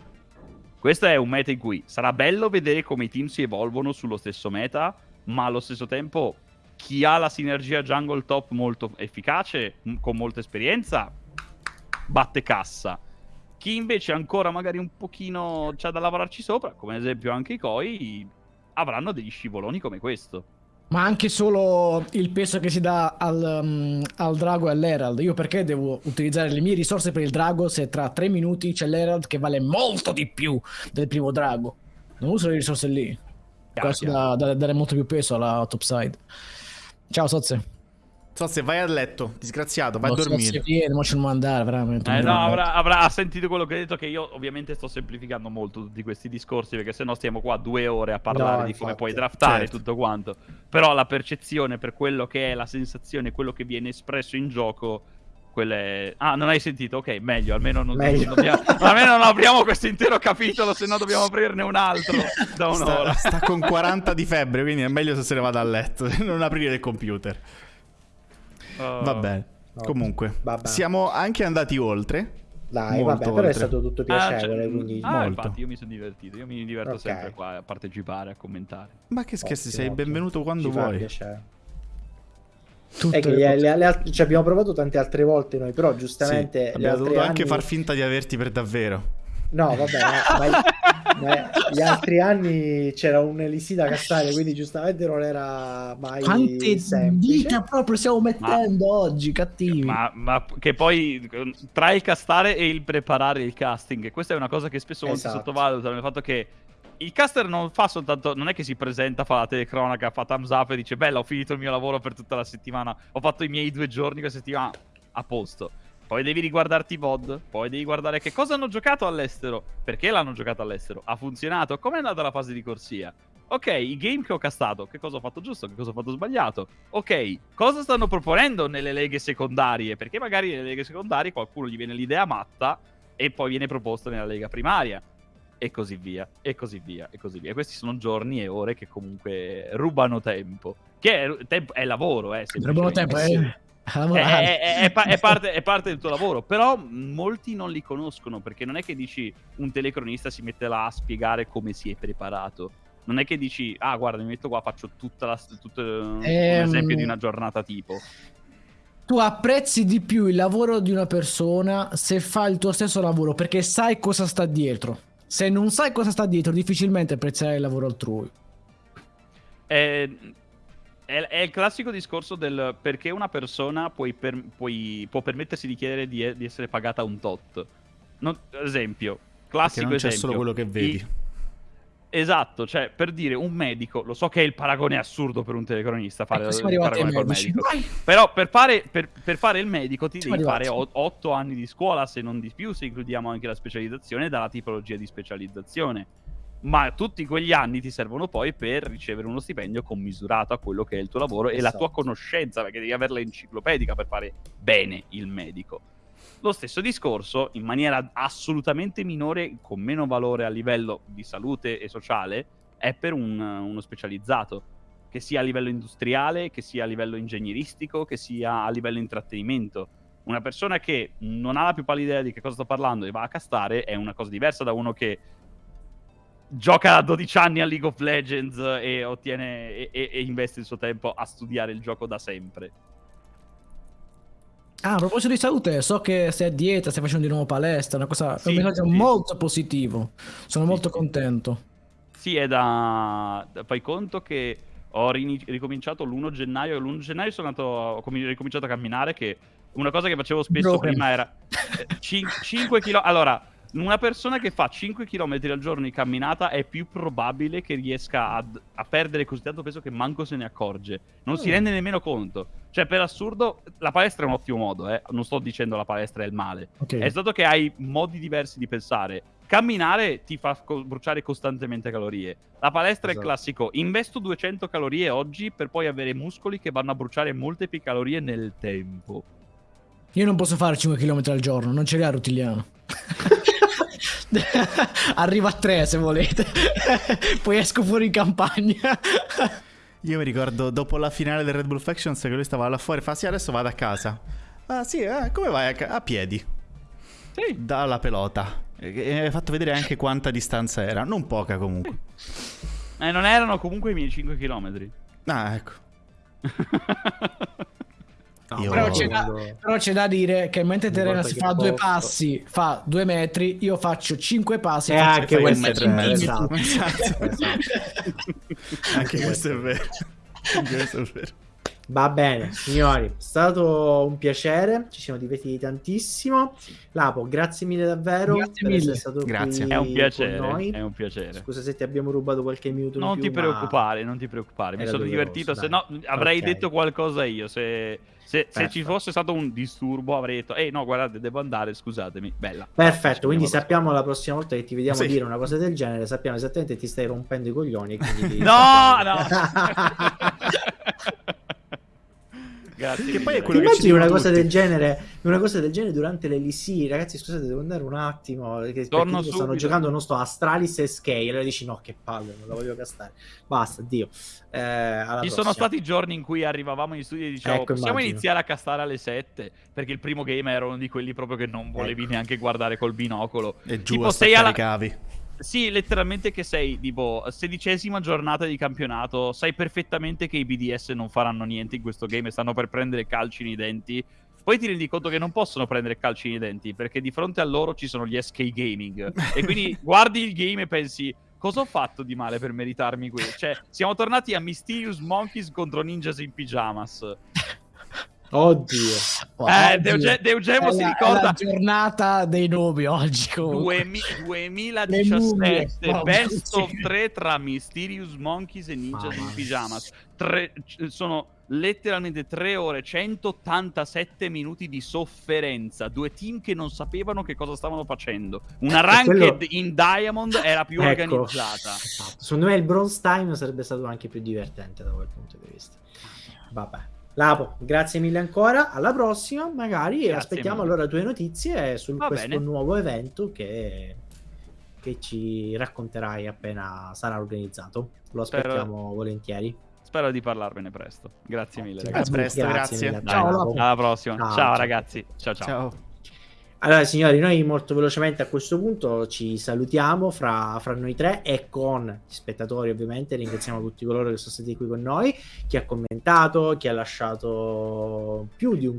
questo è un meta in cui sarà bello vedere come i team si evolvono sullo stesso meta, ma allo stesso tempo chi ha la sinergia jungle top molto efficace, con molta esperienza, batte cassa. Chi invece ancora magari un pochino c'ha da lavorarci sopra, come ad esempio anche i Koi, avranno degli scivoloni come questo. Ma anche solo il peso che si dà al, um, al drago e all'Herald. Io perché devo utilizzare le mie risorse per il drago se tra tre minuti c'è l'Herald che vale molto di più del primo drago? Non uso le risorse lì. Questo da, da, dare molto più peso alla topside. Ciao Sozze. Sozze, vai a letto, disgraziato, vai no, a dormire. Sozze viene, mo ce andare, veramente. Eh, no, avrà, avrà, ha sentito quello che hai detto, che io ovviamente sto semplificando molto tutti questi discorsi, perché sennò stiamo qua due ore a parlare no, di come puoi draftare certo. tutto quanto. Però la percezione per quello che è la sensazione, quello che viene espresso in gioco quelle... Ah, non hai sentito? Ok, meglio, almeno non, meglio. non dobbiamo... [laughs] almeno non apriamo questo intero capitolo, se no dobbiamo aprirne un altro [laughs] da un'ora. Sta, sta, con [laughs] 40 di febbre, quindi è meglio se se ne vada a letto, non aprire il computer. Uh, Va bene. No. Comunque, vabbè. siamo anche andati oltre. Dai, vabbè, oltre. però è stato tutto piacevole, ah, quindi... Ah, Molto. infatti, io mi sono divertito. Io mi diverto okay. sempre qua a partecipare, a commentare. Ma che scherzi, sei benvenuto quando Ci vuoi. Tutte che le, le, le, ci abbiamo provato tante altre volte noi, però giustamente... Sì, abbiamo dovuto anni... anche far finta di averti per davvero. No, vabbè, ma, ma, gli altri anni c'era un Elisida castare, quindi giustamente non era mai Quante dita proprio stiamo mettendo ma, oggi, cattivi. Ma, ma, che poi tra il castare e il preparare il casting, questa è una cosa che spesso esatto. molti sottovalutano, il fatto che il caster non fa soltanto. Non è che si presenta, fa la telecronaca, fa thumbs up e dice: Bella, ho finito il mio lavoro per tutta la settimana. Ho fatto i miei due giorni questa settimana. A posto. Poi devi riguardarti i VOD. Poi devi guardare che cosa hanno giocato all'estero. Perché l'hanno giocato all'estero? Ha funzionato? Com'è andata la fase di corsia? Ok, i game che ho castato, che cosa ho fatto giusto, che cosa ho fatto sbagliato. Ok, cosa stanno proponendo nelle leghe secondarie? Perché magari nelle leghe secondarie qualcuno gli viene l'idea matta e poi viene proposta nella lega primaria e così via, e così via, e così via. Questi sono giorni e ore che comunque rubano tempo. Che è, tempo, è lavoro, eh. Rubano tempo, eh. È, è, è, è, parte, è, parte, del tuo lavoro, però molti non li conoscono perché non è che dici un telecronista si mette là a spiegare come si è preparato. Non è che dici, ah, guarda, mi metto qua, faccio tutta la, tutto ehm... un esempio di una giornata tipo. Tu apprezzi di più il lavoro di una persona se fa il tuo stesso lavoro perché sai cosa sta dietro. Se non sai cosa sta dietro, difficilmente apprezzerai il lavoro altrui. È, è, è il classico discorso del perché una persona per, puoi, può permettersi di chiedere di, di essere pagata un tot. Non, esempio, classico non c'è esempio. solo quello che vedi. I, Esatto, cioè per dire un medico, lo so che il paragone è assurdo per un telecronista fare il paragone col medico, però per fare, per, per fare, il medico ti devi fare 8 anni di scuola, se non di più, se includiamo anche la specializzazione dalla tipologia di specializzazione. Ma tutti quegli anni ti servono poi per ricevere uno stipendio commisurato a quello che è il tuo lavoro esatto. e la tua esatto. conoscenza, perché devi averla enciclopedica per fare bene il medico. Lo stesso discorso, in maniera assolutamente minore, con meno valore a livello di salute e sociale, è per un, uno specializzato, che sia a livello industriale, che sia a livello ingegneristico, che sia a livello intrattenimento. Una persona che non ha la più pallida idea di che cosa sto parlando e va a castare è una cosa diversa da uno che gioca da 12 anni a League of Legends e, ottiene, e, e investe il suo tempo a studiare il gioco da sempre. Ah, a proposito di salute, so che sei a dieta, stai facendo di nuovo palestra, una cosa, sì, è un messaggio sì. molto positivo. Sono sì, molto contento. Sì, è da... Fai conto che ho ricominciato l'1 gennaio, l'1 gennaio sono andato, ho ricominciato a camminare, che una cosa che facevo spesso Broken. prima era 5 km... Allora, una persona che fa 5 km al giorno di camminata è più probabile che riesca ad, a perdere così tanto peso che manco se ne accorge. Non mm. si rende nemmeno conto. Cioè, per assurdo, la palestra è un ottimo modo, eh? Non sto dicendo la palestra è il male. Okay. È stato che hai modi diversi di pensare. Camminare ti fa co- bruciare costantemente calorie. La palestra esatto. è classico. Investo 200 calorie oggi per poi avere muscoli che vanno a bruciare molte più calorie nel tempo. Io non posso fare 5 km al giorno, non ce l'ha Rutiliano. [laughs] [laughs] Arriva a 3 se volete. [laughs] Poi esco fuori in campagna. [laughs] Io mi ricordo dopo la finale del Red Bull Factions che lui stava là fuori, fa sì adesso vado a casa. Ah sì, eh, come vai a, ca- a piedi? Sì. Dalla pelota. E hai fatto vedere anche quanta distanza era, non poca comunque. Eh, non erano comunque i miei 5 km. Ah, ecco. C'è da, però, c'è da, dire che mentre Terena si fa due passi, fa due metri, io faccio cinque passi. E anche questo è vero. Esatto. esatto. anche questo è vero. Anche questo è vero. Va bene, signori, è stato un piacere, ci siamo divertiti tantissimo. Lapo, grazie mille davvero grazie per essere stato grazie. È un piacere, è un piacere. Scusa se ti abbiamo rubato qualche minuto Non più, ti preoccupare, non ti preoccupare, mi sono divertito, se no avrei okay. detto qualcosa io, se... Se, se, ci fosse stato un disturbo avrei detto, ehi no, guardate, devo andare, scusatemi. Bella. Perfetto, quindi sappiamo la prossima volta che ti vediamo sì. dire una cosa del genere, sappiamo esattamente che ti stai rompendo i coglioni. [laughs] no, no! [laughs] Grazie. Che poi è quello che ci una cosa del genere, una cosa del genere durante le LC, ragazzi, scusate, devo andare un attimo, perché, Torno perché stanno giocando, non sto Astralis e Scale, e allora dici no, che palle, non la voglio castare. Basta, Dio. Eh, Ci prossima. sono stati giorni in cui arrivavamo in studio e dicevamo ecco, possiamo immagino. iniziare a castare alle 7, perché il primo game era uno di quelli proprio che non volevi ecco. neanche guardare col binocolo. E giù tipo, sei alla... cavi sì, letteralmente che sei tipo sedicesima giornata di campionato, sai perfettamente che i BDS non faranno niente in questo game e stanno per prendere calci nei denti. Poi ti rendi conto che non possono prendere calci nei denti perché di fronte a loro ci sono gli SK Gaming. e quindi [laughs] guardi il game e pensi cosa ho fatto di male per meritarmi questo? Cioè, siamo tornati a Mysterious Monkeys contro Ninjas in Pyjamas. Oddio. Eh, Deuge- Deugemo si ricorda. la giornata dei nomi oggi. Comunque. 2017, best of 3 tra Mysterious Monkeys e Ninjas in Pyjamas. Tre, sono letteralmente 3 ore 187 minuti di sofferenza. Due team che non sapevano che cosa stavano facendo. Una ranked quello... in Diamond era più ecco. organizzata. Esatto. Secondo me il Bronze Time sarebbe stato anche più divertente da quel punto di vista. Vabbè. Lapo, grazie mille ancora. Alla prossima, magari grazie aspettiamo mille. allora tue notizie su Va questo bene. nuovo evento che, che, ci racconterai appena sarà organizzato. Lo aspettiamo Spero... volentieri. Spero di parlarvene presto. Grazie mille, ragazzi. A presto, grazie. grazie. Ciao, alla prossima. Ciao, ciao ragazzi. ciao. ciao. ciao. Allora, signori, noi molto velocemente a questo punto ci salutiamo fra, fra, noi tre e con gli spettatori, ovviamente. Ringraziamo tutti coloro che sono stati qui con noi, chi ha commentato, chi ha lasciato più di un